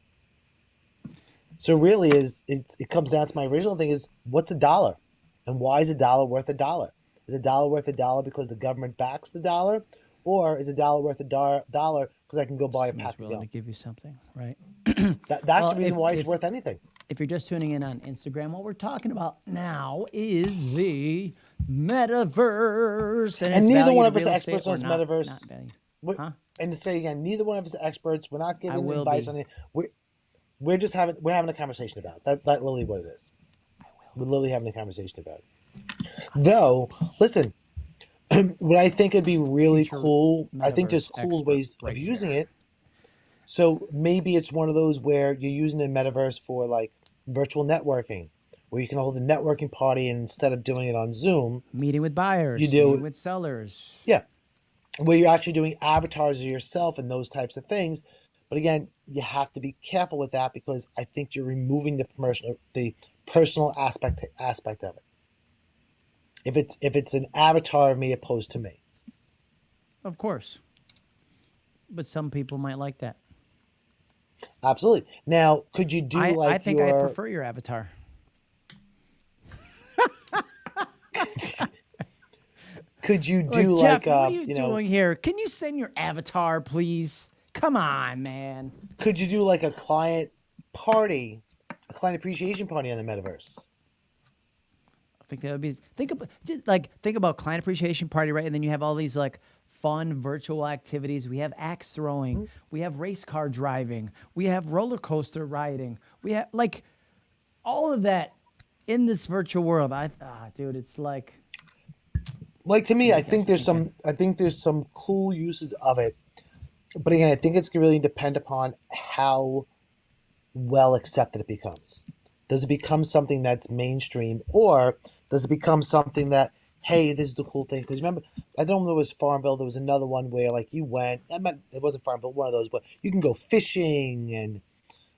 So really is it's it comes down to my original thing is what's a dollar? And why is a dollar worth a dollar? Is a dollar worth a dollar because the government backs the dollar? Or is a dollar worth a dollar dollar because I can go buy a Someone's pack of willing to give you something, right? That, that's Well, the reason if- why it's if- worth anything. If you're just tuning in on Instagram, what we're talking about now is the metaverse. And its neither one of us real are estate experts on this not- metaverse. not Huh? And to say again, neither one of us experts. We're not giving advice be. on it. We're we're just having we're having a conversation about it. that. That's literally what it is. We're literally having a conversation about it. Though, listen, what I think would be really Future cool. I think there's cool ways right of using here. it. So maybe it's one of those where you're using the metaverse for like virtual networking, where you can hold a networking party and instead of doing it on Zoom, Meeting with buyers, You do- meeting with sellers. Where you're actually doing avatars of yourself and those types of things. But again, you have to be careful with that because I think you're removing the personal the personal aspect aspect of it. If it's if it's an avatar of me opposed to me. Of course. But some people might like that. Absolutely. Now, could you do I, like I think your I prefer your avatar. could you Like, do Jeff, like uh, what are you, you know doing here? Can you send your avatar, please? Come on, man. could you do like a client party, a client appreciation party on the metaverse? I think that would be think about just like think about client appreciation party, right? And then you have all these like fun virtual activities. We have axe throwing, Mm-hmm. we have race car driving, we have roller coaster riding, we have like all of that in this virtual world. I ah, dude, it's like like to me, I think there's some I think there's some cool uses of it. But again, I think it's really depend upon how well accepted it becomes. Does it become something that's mainstream or does it become something that hey, this is the cool thing? Because remember, I don't know if it was Farmville. There was another one where like you went. I meant it wasn't Farmville, one of those, but you can go fishing and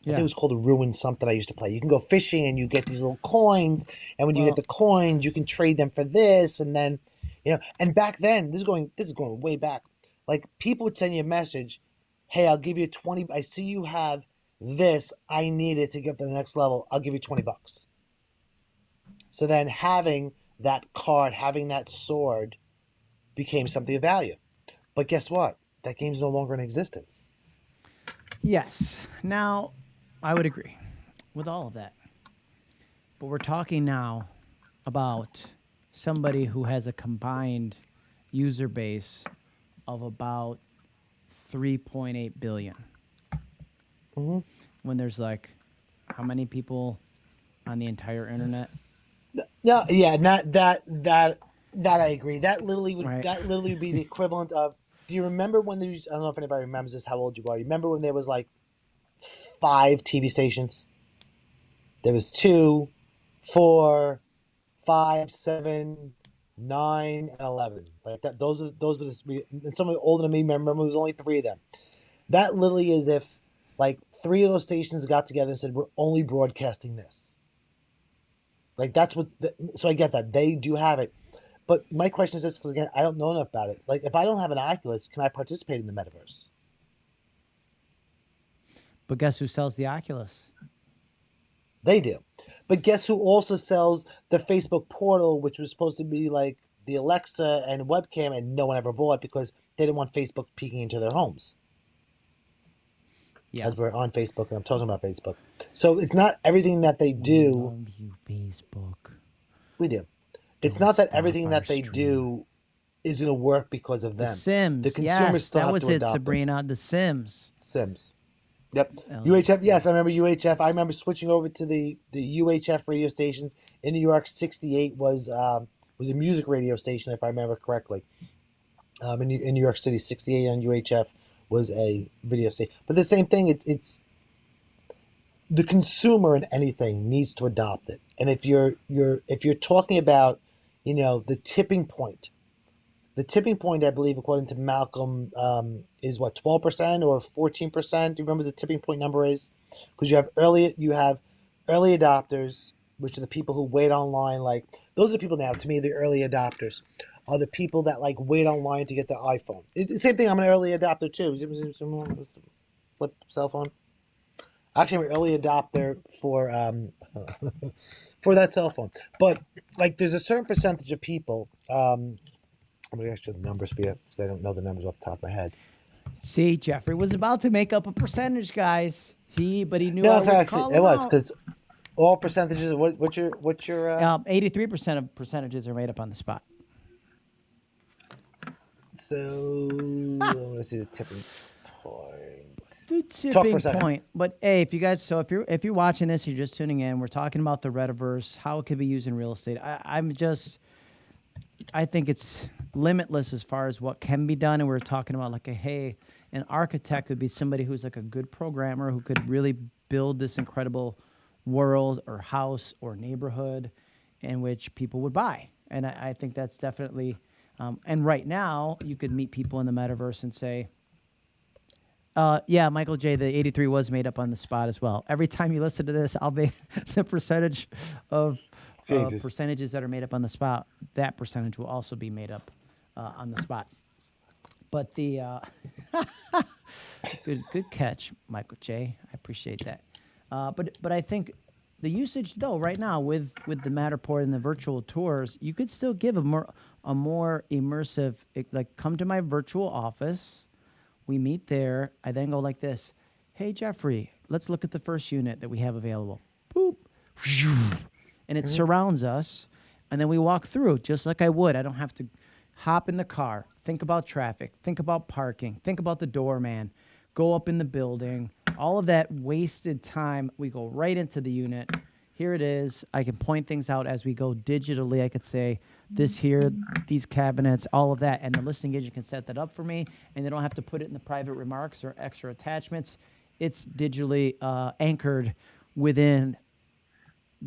I think Yeah. it was called a ruin something I used to play. You can go fishing and you get these little coins, and when you get the coins, you can trade them for this, and then you know. And back then, this is going this is going way back. Like people would send you a message, "Hey, I'll give you twenty. I see you have this. I need it to get to the next level. I'll give you twenty bucks." So then, having that card, having that sword, became something of value. But guess what? That game's no longer in existence. Yes. Now, I would agree with all of that. But we're talking now about somebody who has a combined user base of about 3.8 billion. Mhm. When there's like how many people on the entire internet? Yeah, yeah, that that that that I agree. That literally would Right. that literally would be the equivalent of. Do you remember when there was? I don't know if anybody remembers this. How old you are? You remember when there was like five TV stations? There was two, four, five, seven, nine, and eleven. Like that. Those are those were the three. And some of the older than me remember there was only three of them. That literally is if like three of those stations got together and said we're only broadcasting this. Like that's what. The, so I get that they do have it, but my question is this because again I don't know enough about it. Like if I don't have an Oculus, can I participate in the metaverse? But guess who sells the Oculus? They do, but guess who also sells the Facebook portal, which was supposed to be like the Alexa and webcam, and no one ever bought because they didn't want Facebook peeking into their homes. Yeah. As we're on Facebook and I'm talking about Facebook, so it's not everything that they do. You, Facebook. We do. It's Don't not that everything that they stream. do is going to work because of The them. Sims. The consumers yes, that was it. Sabrina. The Sims. Sims. Yep. UHF. Yes, I remember UHF. I remember switching over to the the UHF radio stations in New York. Sixty eight was um, was a music radio station, if I remember correctly. Um, in, New- in New York City, sixty eight on UHF was a video station. But the same thing. It's it's the consumer in anything needs to adopt it. And if you're you're if you're talking about, you know, the tipping point, the tipping point, I believe, according to Malcolm, um, is what twelve percent or fourteen percent. Do you remember the tipping point number is? Because you have early you have early adopters, which are the people who wait online. Like those are the people now. To me, the early adopters are the people that like wait online to get the iPhone. The same thing. I'm an early adopter too. Flip cell phone. Actually, I'm an early adopter for um, for that cell phone. But like, there's a certain percentage of people. Um, I'm gonna ask you the numbers for you because I don't know the numbers off the top of my head. See, Jeffrey was about to make up a percentage, guys. He, but he knew. No, actually it was because all percentages. What, what's your what's your uh, Um, 83% of percentages are made up on the spot. so? I'm gonna see the tipping point. The tipping point. But hey, if you guys, so if you're if you're watching this, you're just tuning in. We're talking about the Rediverse, how it could be used in real estate. I, I'm just, I think it's limitless as far as what can be done. And we're talking about like a hey, an architect would be somebody who's like a good programmer who could really build this incredible world or house or neighborhood in which people would buy. And I, I think that's definitely. Um, and right now, you could meet people in the metaverse and say, uh, yeah, Michael J. The 83 was made up on the spot as well. Every time you listen to this, I'll be the percentage of uh, Jesus. percentages that are made up on the spot. That percentage will also be made up uh, on the spot. But the uh, good good catch, Michael J. I appreciate that. Uh, but but I think the usage though right now with with the Matterport and the virtual tours, you could still give a more a more immersive like come to my virtual office. We meet there. I then go like this. Hey Jeffrey, let's look at the first unit that we have available. Boop. And it surrounds us. And then we walk through just like I would. I don't have to hop in the car, think about traffic, think about parking, think about the doorman, go up in the building. All of that wasted time, we go right into the unit. Here it is. I can point things out as we go digitally. I could say this here, these cabinets, all of that. And the listing agent can set that up for me, and they don't have to put it in the private remarks or extra attachments. It's digitally uh, anchored within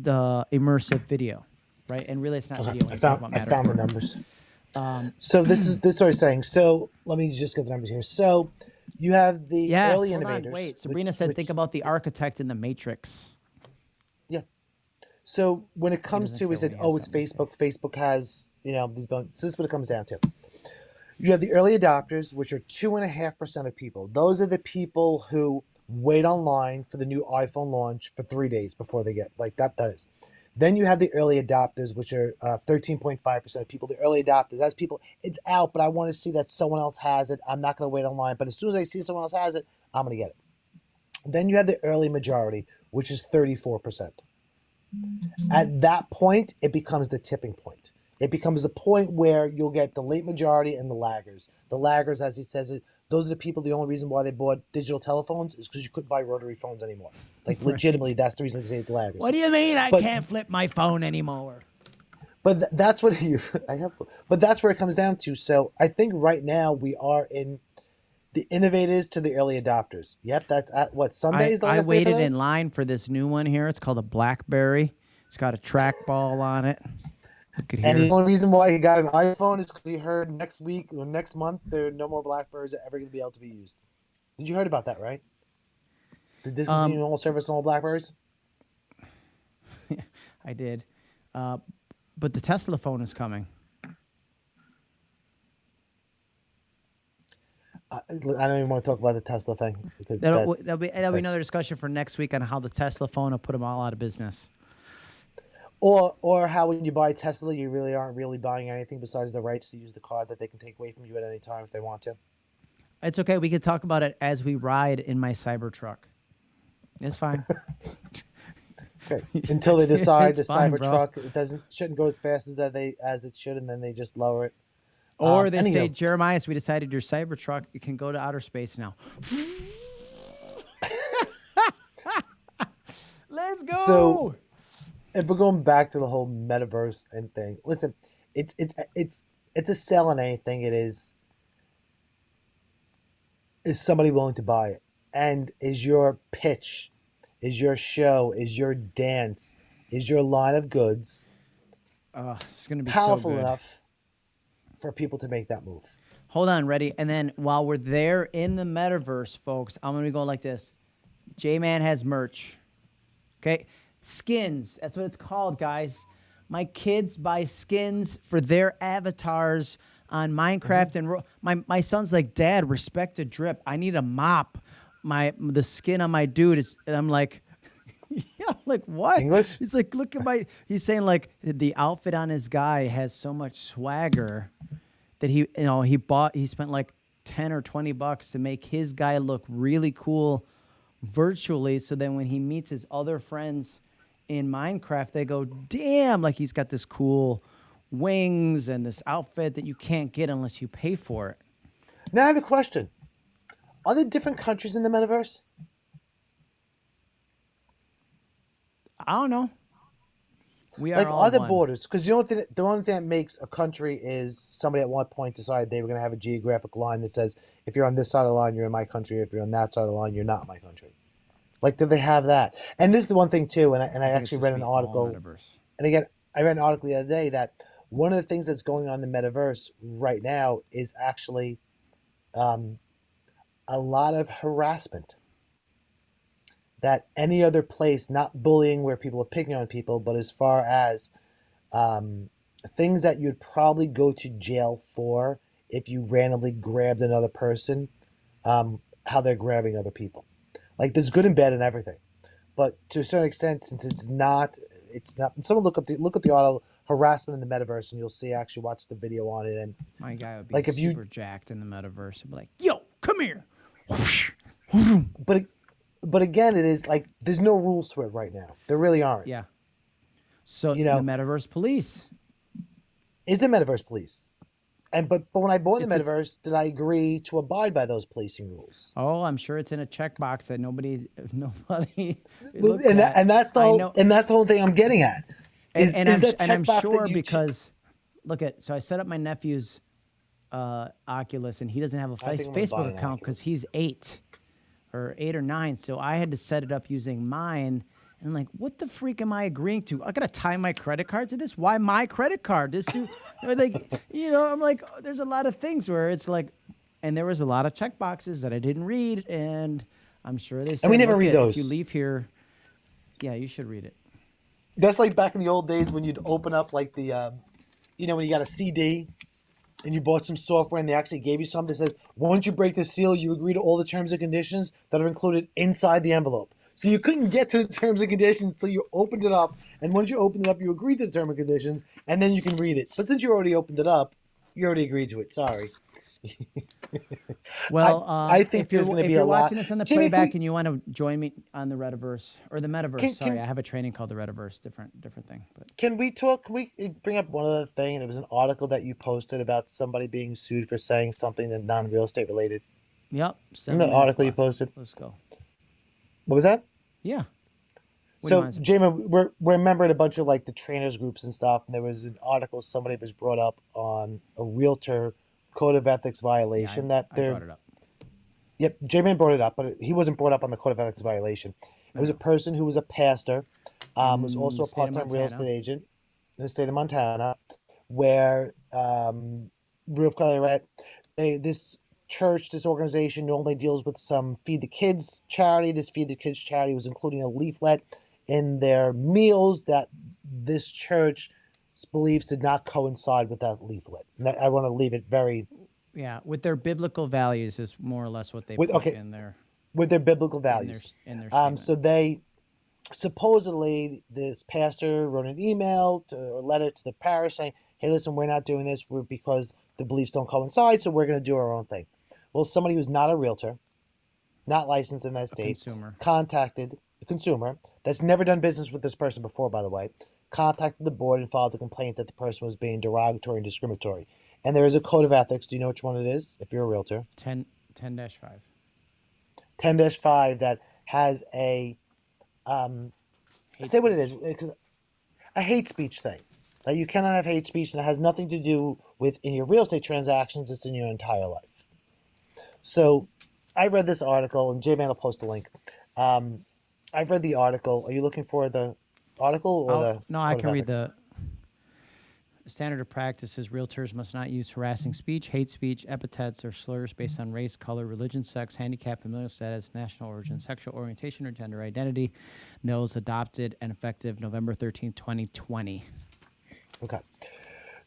the immersive video, right? And really, it's not video. I found about I found the numbers. Um, So this is this is what I was saying. So let me just get the numbers here. So you have the yes, early hold on, innovators. wait. which- Sabrina said, which- think about the architect in the Matrix. Yeah. So when it comes to, we said, oh, it's Facebook. Facebook has, you know, these bones. So this is what it comes down to. You have the early adopters, which are two and a half percent of people. Those are the people who wait online for the new iPhone launch for three days before they get like that. That is. Then you have the early adopters, which are uh, 13.5% of people. The early adopters, that's people, it's out, but I want to see that someone else has it. I'm not going to wait online. But as soon as I see someone else has it, I'm going to get it. Then you have the early majority, which is 34%. At that point, it becomes the tipping point. It becomes the point where you'll get the late majority and the laggers. The laggers, as he says it, those are the people. The only reason why they bought digital telephones is because you couldn't buy rotary phones anymore. Like legitimately, that's the reason they say laggers. What do you mean I But- can't flip my phone anymore? But th- that's what you. I have. But that's where it comes down to. So I think right now we are in the innovators to the early adopters. Yep, that's at what I, Sunday is the I last waited in line for this new one here. It's called a BlackBerry. It's got a trackball on it. You could hear And the only reason why he got an iPhone is because he heard next week or next month there are no more BlackBerries that ever going to be able to be used. Did you heard about that, right? Did discontinue Um, all service on all Blackberries? I did. Uh, but the Tesla phone is coming. I, I don't even want to talk about the Tesla thing because That'll, that'll be, that'll be another discussion for next week on how the Tesla phone will put them all out of business. Or or how when you buy Tesla you really aren't really buying anything besides the rights to use the car that they can take away from you at any time if they want to. It's okay. We could talk about it as we ride in my Cybertruck. It's fine. Okay. Until they decide the It's fine, bro. Cybertruck it doesn't shouldn't go as fast as that they as it should, and then they just lower it. or Um, they say. Jeremiah, we decided your Cybertruck it can go to outer space now. Let's go. So- if we're going back to the whole metaverse and thing, listen, it's it's it's it's a sell on anything. It is. Is somebody willing to buy it? And is your pitch, is your show, is your dance, is your line of goods oh, it's gonna be powerful so enough for people to make that move? Hold on, ready? And then while we're there in the metaverse, folks, I'm gonna be going like this. J Man has merch. Okay? Skins. That's what it's called, guys. My kids buy skins for their avatars on Minecraft, mm-hmm. and ro- my my son's like, Dad, respect a drip. I need a mop. My the skin on my dude is, and I'm like. Yeah, like what? English? He's like, look at my. He's saying like the outfit on his guy has so much swagger that he, you know, he bought. He spent like ten or twenty bucks to make his guy look really cool virtually. So then when he meets his other friends in Minecraft, they go, damn, like he's got this cool wings and this outfit that you can't get unless you pay for it. Now I have a question. Are there different countries in the metaverse? I don't know. We are like all are there one. borders? Because you know what? The, the only thing that makes a country is somebody at one point decided they were going to have a geographic line that says if you're on this side of the line, you're in my country. If you're on that side of the line, you're not my country. Like, do they have that? And this is the one thing too. And I, and I, it's actually read an article. And again, I read an article the other day that one of the things that's going on in the metaverse right now is actually um, a lot of harassment. That any other place, not bullying where people are picking on people, but as far as um, things that you'd probably go to jail for if you randomly grabbed another person, um, how they're grabbing other people. Like there's good and bad in everything, but to a certain extent, since it's not, it's not. Someone look up the look up the auto harassment in the metaverse, and you'll see. Actually, watch the video on it, and My guy would be Like, if you- super jacked in the metaverse and be like, yo, come here. but but again, it is like there's no rules to it right now. There really aren't. Yeah. So You know- the metaverse police. Is the metaverse police? And but but when I bought the It's metaverse, did I agree to abide by those policing rules? Oh, I'm sure it's in a checkbox that nobody, nobody. and that, at. and that's the whole, and that's the whole thing I'm getting at. Is, and is I'm, that and I'm checkbox sure because look at so I set up my nephew's uh, Oculus and he doesn't have a face, think I'm gonna buy Facebook account because he's eight or eight or nine. So I had to set it up using mine. And I'm like, what the freak am I agreeing to? I gotta tie my credit card to this. Why my credit card? This dude, like, you know, I'm like, oh, there's a lot of things where it's like, and there was a lot of check boxes that I didn't read, and I'm sure they said, we never read it, If you leave here, yeah, you should read it. That's like back in the old days when you'd open up like the, um, you know, when you got a CD and you bought some software and they actually gave you something that says, once you break the seal, you agree to all the terms and conditions that are included inside the envelope. So you couldn't get to the terms and conditions until you opened it up. And once you opened it up, you agreed to the terms and conditions, and then you can read it. But since you already opened it up, you already agreed to it. Sorry. Well, I- um, I think if there's gonna if you're watching this on the Jimmy, playback and you want to join me on the Rediverse or the Metaverse, Can- sorry, can- I have a training called the Rediverse, different different thing. But Can we talk? Can we bring up one other thing? And it was an article that you posted about somebody being sued for saying something that non real estate related. yep, In the article you posted. Let's go. What was that? Yeah. What so? J Man, we're we're remembering a bunch of like the trainers groups and stuff, and there was an article somebody was brought up on a realtor code of ethics Yeah, I- violation that they're brought it up. yep, J Man brought it up, but he wasn't brought up on the code of ethics violation. It was a person who was a pastor, um, was also a the state of part time real estate agent in the state of Montana, where um, real quickly, right? They this church, this organization normally deals with some feed the kids charity. This feed the kids charity was including a leaflet in their meals that this church believes did not coincide with that leaflet. And that- I want to leave it very Yeah, with their biblical values is more or less what they With- put okay, in their with their biblical in their, values. in their Um, so they supposedly this pastor wrote an email to, or letter to the parish saying, "Hey, listen, we're not doing this we're, because the beliefs don't coincide, so we're going to do our own thing." Well, somebody who's not a realtor, not licensed in that state, consumer. contacted the consumer that's never done business with this person before, by the way, contacted the board and filed a complaint that the person was being derogatory and discriminatory. And there is a code of ethics. Do you know which one it is? If you're a realtor, 10 10-5. 10 5 that has a um, Hate say what it is because a hate speech thing that you cannot have hate speech and it has nothing to do with in your real estate transactions it's in your entire life so i read this article and j-man will post a link um, i've read the article are you looking for the article or I'll- the no, I can read the standard of practice is realtors must not use harassing speech, hate speech, epithets, or slurs based on race, color, religion, sex, handicap, familial status, national origin, sexual orientation, or gender identity. Those adopted and effective November 13, 2020. Okay.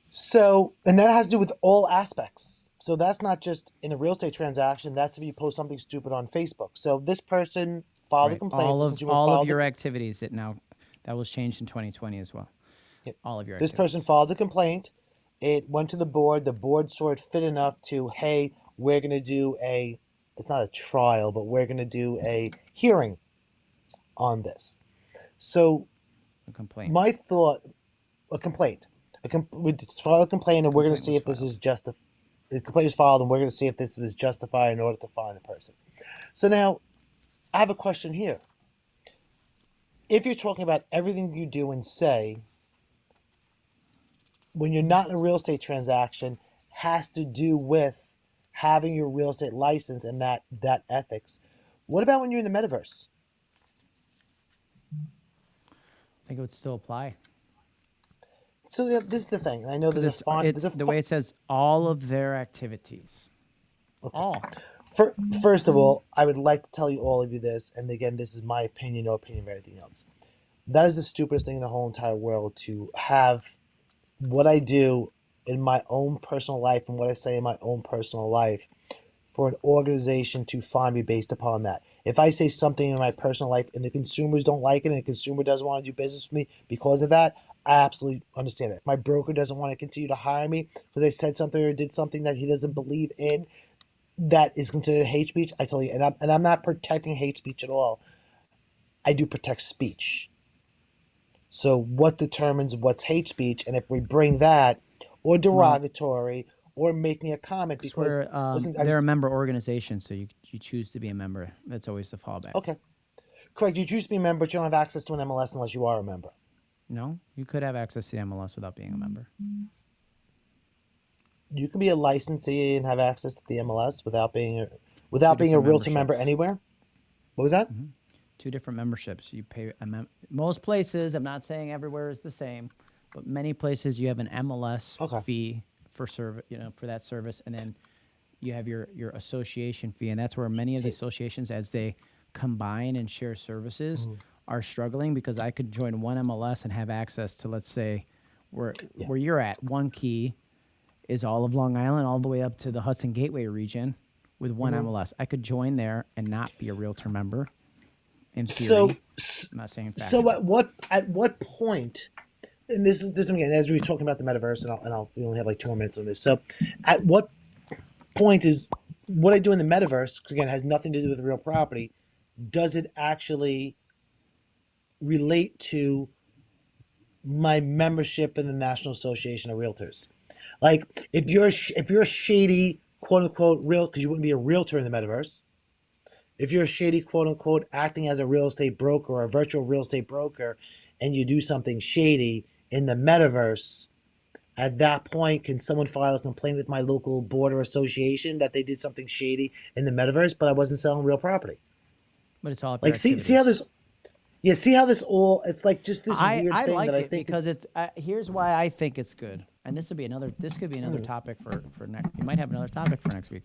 So, and that has to do with all aspects. So that's not just in a real estate transaction. That's if you post something stupid on Facebook. So this person filed a complaint. All of all of your activities that now that was changed in 2020 as well. Yep. All of your this activities. person filed a complaint. It went to the board. The board saw it fit enough to, hey, we're going to do a, it's not a trial, but we're going to do a hearing on this. So a complaint. my thought, a complaint, a com- we just file a complaint, and we're going to see if this is justified. The complaint is filed, and we're going to see if this was justified in order to find the person. So now, I have a question here. If you're talking about everything you do and say, when you're not in a real estate transaction, has to do with having your real estate license and that that ethics. What about when you're in the metaverse? I think it would still apply. So th- this is the thing. I know there's a fine. it's There's a the fi- way it says all of their activities. All. Fir- First of all, I would like to tell you all of you this, and again, this is my opinion, no opinion of anything else. That is the stupidest thing in the whole entire world to have what I do in my own personal life and what I say in my own personal life for an organization to find me based upon that. If I say something in my personal life and the consumers don't like it and the consumer doesn't want to do business with me because of that, I absolutely understand it. My broker doesn't want to continue to hire me because I said something or did something that he doesn't believe in, that is considered hate speech. I tell you, and I'm, and I'm not protecting hate speech at all. I do protect speech. So what determines what's hate speech? And if we bring that, or derogatory, or making a comment because um, listen, they're a member organization, so you you choose to be a member. That's always the fallback. okay, correct. You choose to be a member, but you don't have access to an MLS unless you are a member. No, you could have access to the MLS without being a member. You can be a licensee and have access to the MLS without being a, without being a realtor member anywhere. What was that? Two different memberships. You pay a mem- most places. I'm not saying everywhere is the same, but many places you have an MLS Okay. fee for service. You know, for that service, and then you have your your association fee, and that's where many of the associations, as they combine and share services, Mm-hmm. Are struggling because I could join one MLS and have access to, let's say, where Yeah. where you're at. OneKey is all of Long Island, all the way up to the Hudson Gateway region, with one Mhm. MLS. I could join there and not be a realtor member. In theory, So I'm not saying fact. So at what at what point? And this is this again as we were talking about the metaverse, and I'll, and I'll we only have like two more minutes on this. So, at what point is what I do in the metaverse? 'cause again, it has nothing to do with real property. Does it actually relate to my membership in the National Association of Realtors? Like, if you're if you're a shady quote unquote real, because you wouldn't be a realtor in the metaverse if you're a shady quote unquote acting as a real estate broker or a virtual real estate broker and you do something shady in the metaverse at that point can someone file a complaint with my local board or association that they did something shady in the metaverse but i wasn't selling real property but it's all like see see how activities. Yeah see how this all it's like just this I, weird I thing like that i think because it's, it's uh, here's why I think it's good, and this would be another. This could be another Mm. topic for for next. You might have another topic for next week.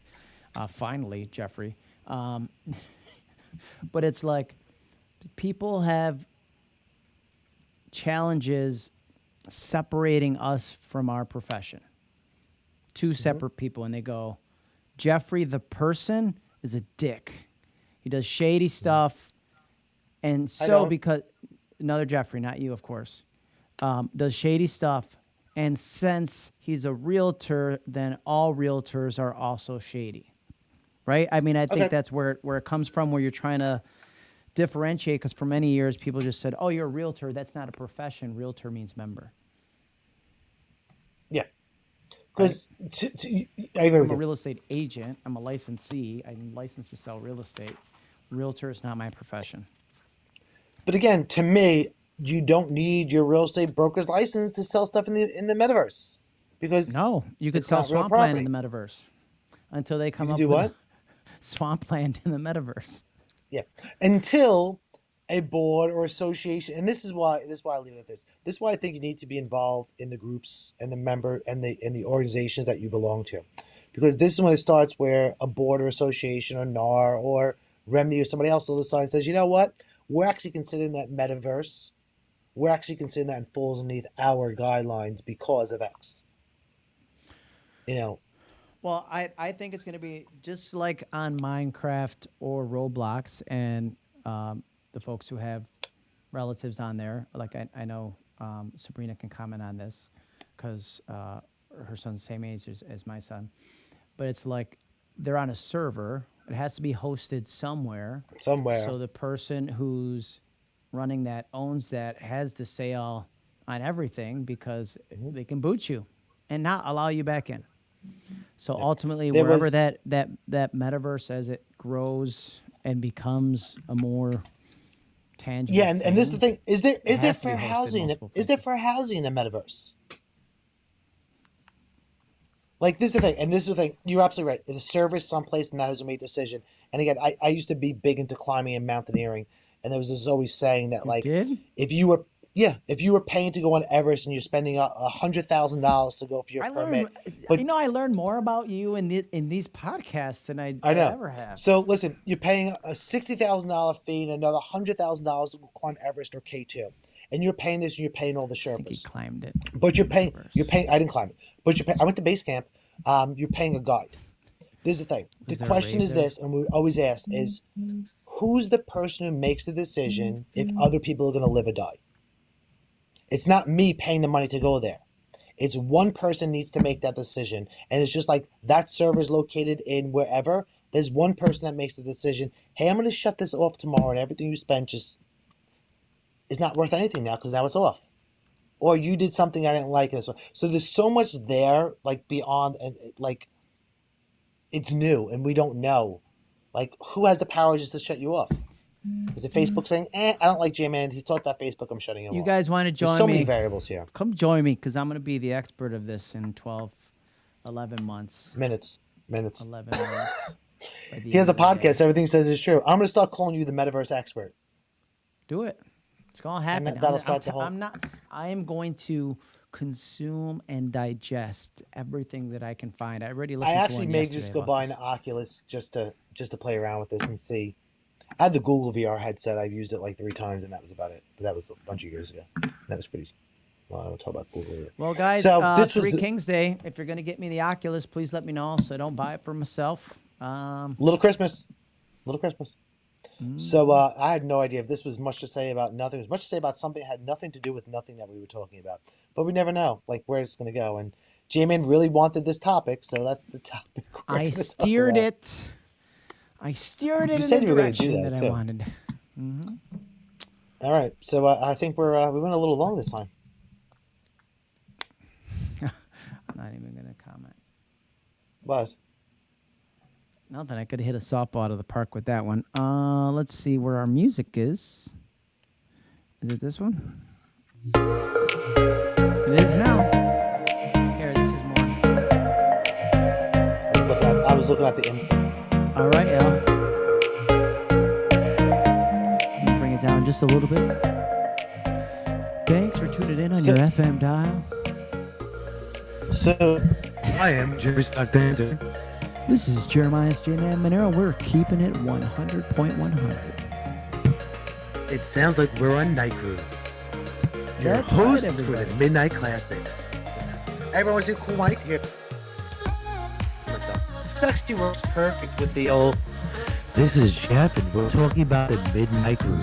Uh, finally, Jeffrey. Um, but it's like people have challenges separating us from our profession. Two Mm-hmm. separate people, and they go, Jeffrey, the person, is a dick. He does shady stuff, and. So because another Jeffrey, not you, of course, um, does shady stuff, and since he's a realtor, then all realtors are also shady, right? I mean, I think Okay. that's where where it comes from, where you're trying to differentiate. Because for many years, people just said, "Oh, you're a realtor. That's not a profession. Realtor means member." yeah because i agree I'm a real estate agent. I'm a licensee. I'm licensed to sell real estate. Realtor is not my profession. But again to me you don't need your real estate broker's license to sell stuff in the in the metaverse because No, you could sell swampland in the metaverse until they come up do with what? swampland in the metaverse. Yeah, until a board or association, and this is why this is why I leave it at this. This is why I think you need to be involved in the groups and the member and the and the organizations that you belong to, because this is when it starts where a board or association or NAR or REBNY or somebody else all of a sudden says, you know what, we're actually considering that metaverse we're actually considering that and falls underneath our guidelines because of X. You know, Well, I, I think it's going to be just like on Minecraft or Roblox, and um, the folks who have relatives on there. Like I, I know um, Sabrina can comment on this because uh, her son's the same age as, as my son. But it's like they're on a server. It has to be hosted somewhere. somewhere. So the person who's running that owns that has the sale on everything because Mm-hmm. they can boot you and not allow you back in. So ultimately, There wherever was- that that that metaverse as it grows and becomes a more tangible, yeah, and, and this is the thing: is there is there has to be fair housing? Is there fair housing in the metaverse? Like this is the thing, and this is the thing. You're absolutely right. The server's someplace, and that is a made decision. And again, I, I used to be big into climbing and mountaineering, and there was this always saying that like if you were yeah if you were paying to go on Everest and you're spending a, hundred thousand dollars to go for your I permit, learned. but- you know, I learned more about you in the, in these podcasts than I, I know. ever have. So listen, you're paying a sixty thousand dollar fee and another hundred thousand dollars to climb Everest or K two, and you're paying this and you're paying all the I think he Sherpas. climbed it. But you're paying. Everest. You're paying. I didn't climb it, but you're paying. I went to base camp. Um, you're paying a guide. This is the thing. The there question is this, and we always ask is, who's the person who makes the decision if other people are going to live or die? It's not me paying the money to go there. It's one person needs to make that decision, and it's just like that server is located in wherever. There's one person that makes the decision. Hey, I'm going to shut this off tomorrow, and everything you spent just is not worth anything now because now it's off or you did something I didn't like, and so so there's so much there, like beyond, and like it's new, and we don't know, like who has the power just to shut you off? Is it Facebook saying, "Eh, I don't like J Man. He talked about Facebook. I'm shutting him You off." You guys want to There's join so me? many variables here. Come join me because I'm going to be the expert of this in 12, 11 months. Minutes, minutes. 11 months. He has a podcast. Everything says is true. I'm gonna start calling you the metaverse expert. Do it. It's going to happen. that- I'm, that'll I'm the whole- I'm not. I am going to consume and digest everything that I can find. I already I listened to actually may just go buy an. Oculus just to just to play around with this and see. I had the Google VR headset. I've used it like three times, and that was about it. But that was a bunch of years ago. That was pretty. Well, I don't talk about Google. Either. Well, guys, So, uh, this was Three the- Kings Day. If you're going to get me the Oculus, please let me know so I don't buy it for myself. Um, Little Christmas. Little Christmas. Mm. So uh, I had no idea if this was much to say about nothing. It was much to say about something that had nothing to do with nothing that we were talking about. But we never know, like where it's going to go. And J-Man really wanted this topic, so that's the topic. we're I steered it. I steered it You in the you were do direction that, that, I wanted. hmm All right, so uh, I think we're uh, we went a little long this time. I'm not even going to comment. But Nothing. I could hit a softball out of the park with that one. Uh, let's see where our music is. Is it this one? It is now. Here, this is more. I was looking at, I was looking at the instant. All right, yeah. Bring it down just a little bit. Thanks for tuning in on So- your FM dial. So I am Jerry Scott Danton. This is Jeremiah's J Man Monero. We're keeping it 100.100. It sounds like we're on Night Cruise. Your That's right, host for the Midnight Classics. Everyone's a cool mic here. This actually works perfect with the old. This is Jeff, and we're talking about the Midnight Cruise.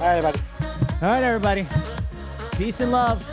All right, everybody. All right, everybody. Peace and love.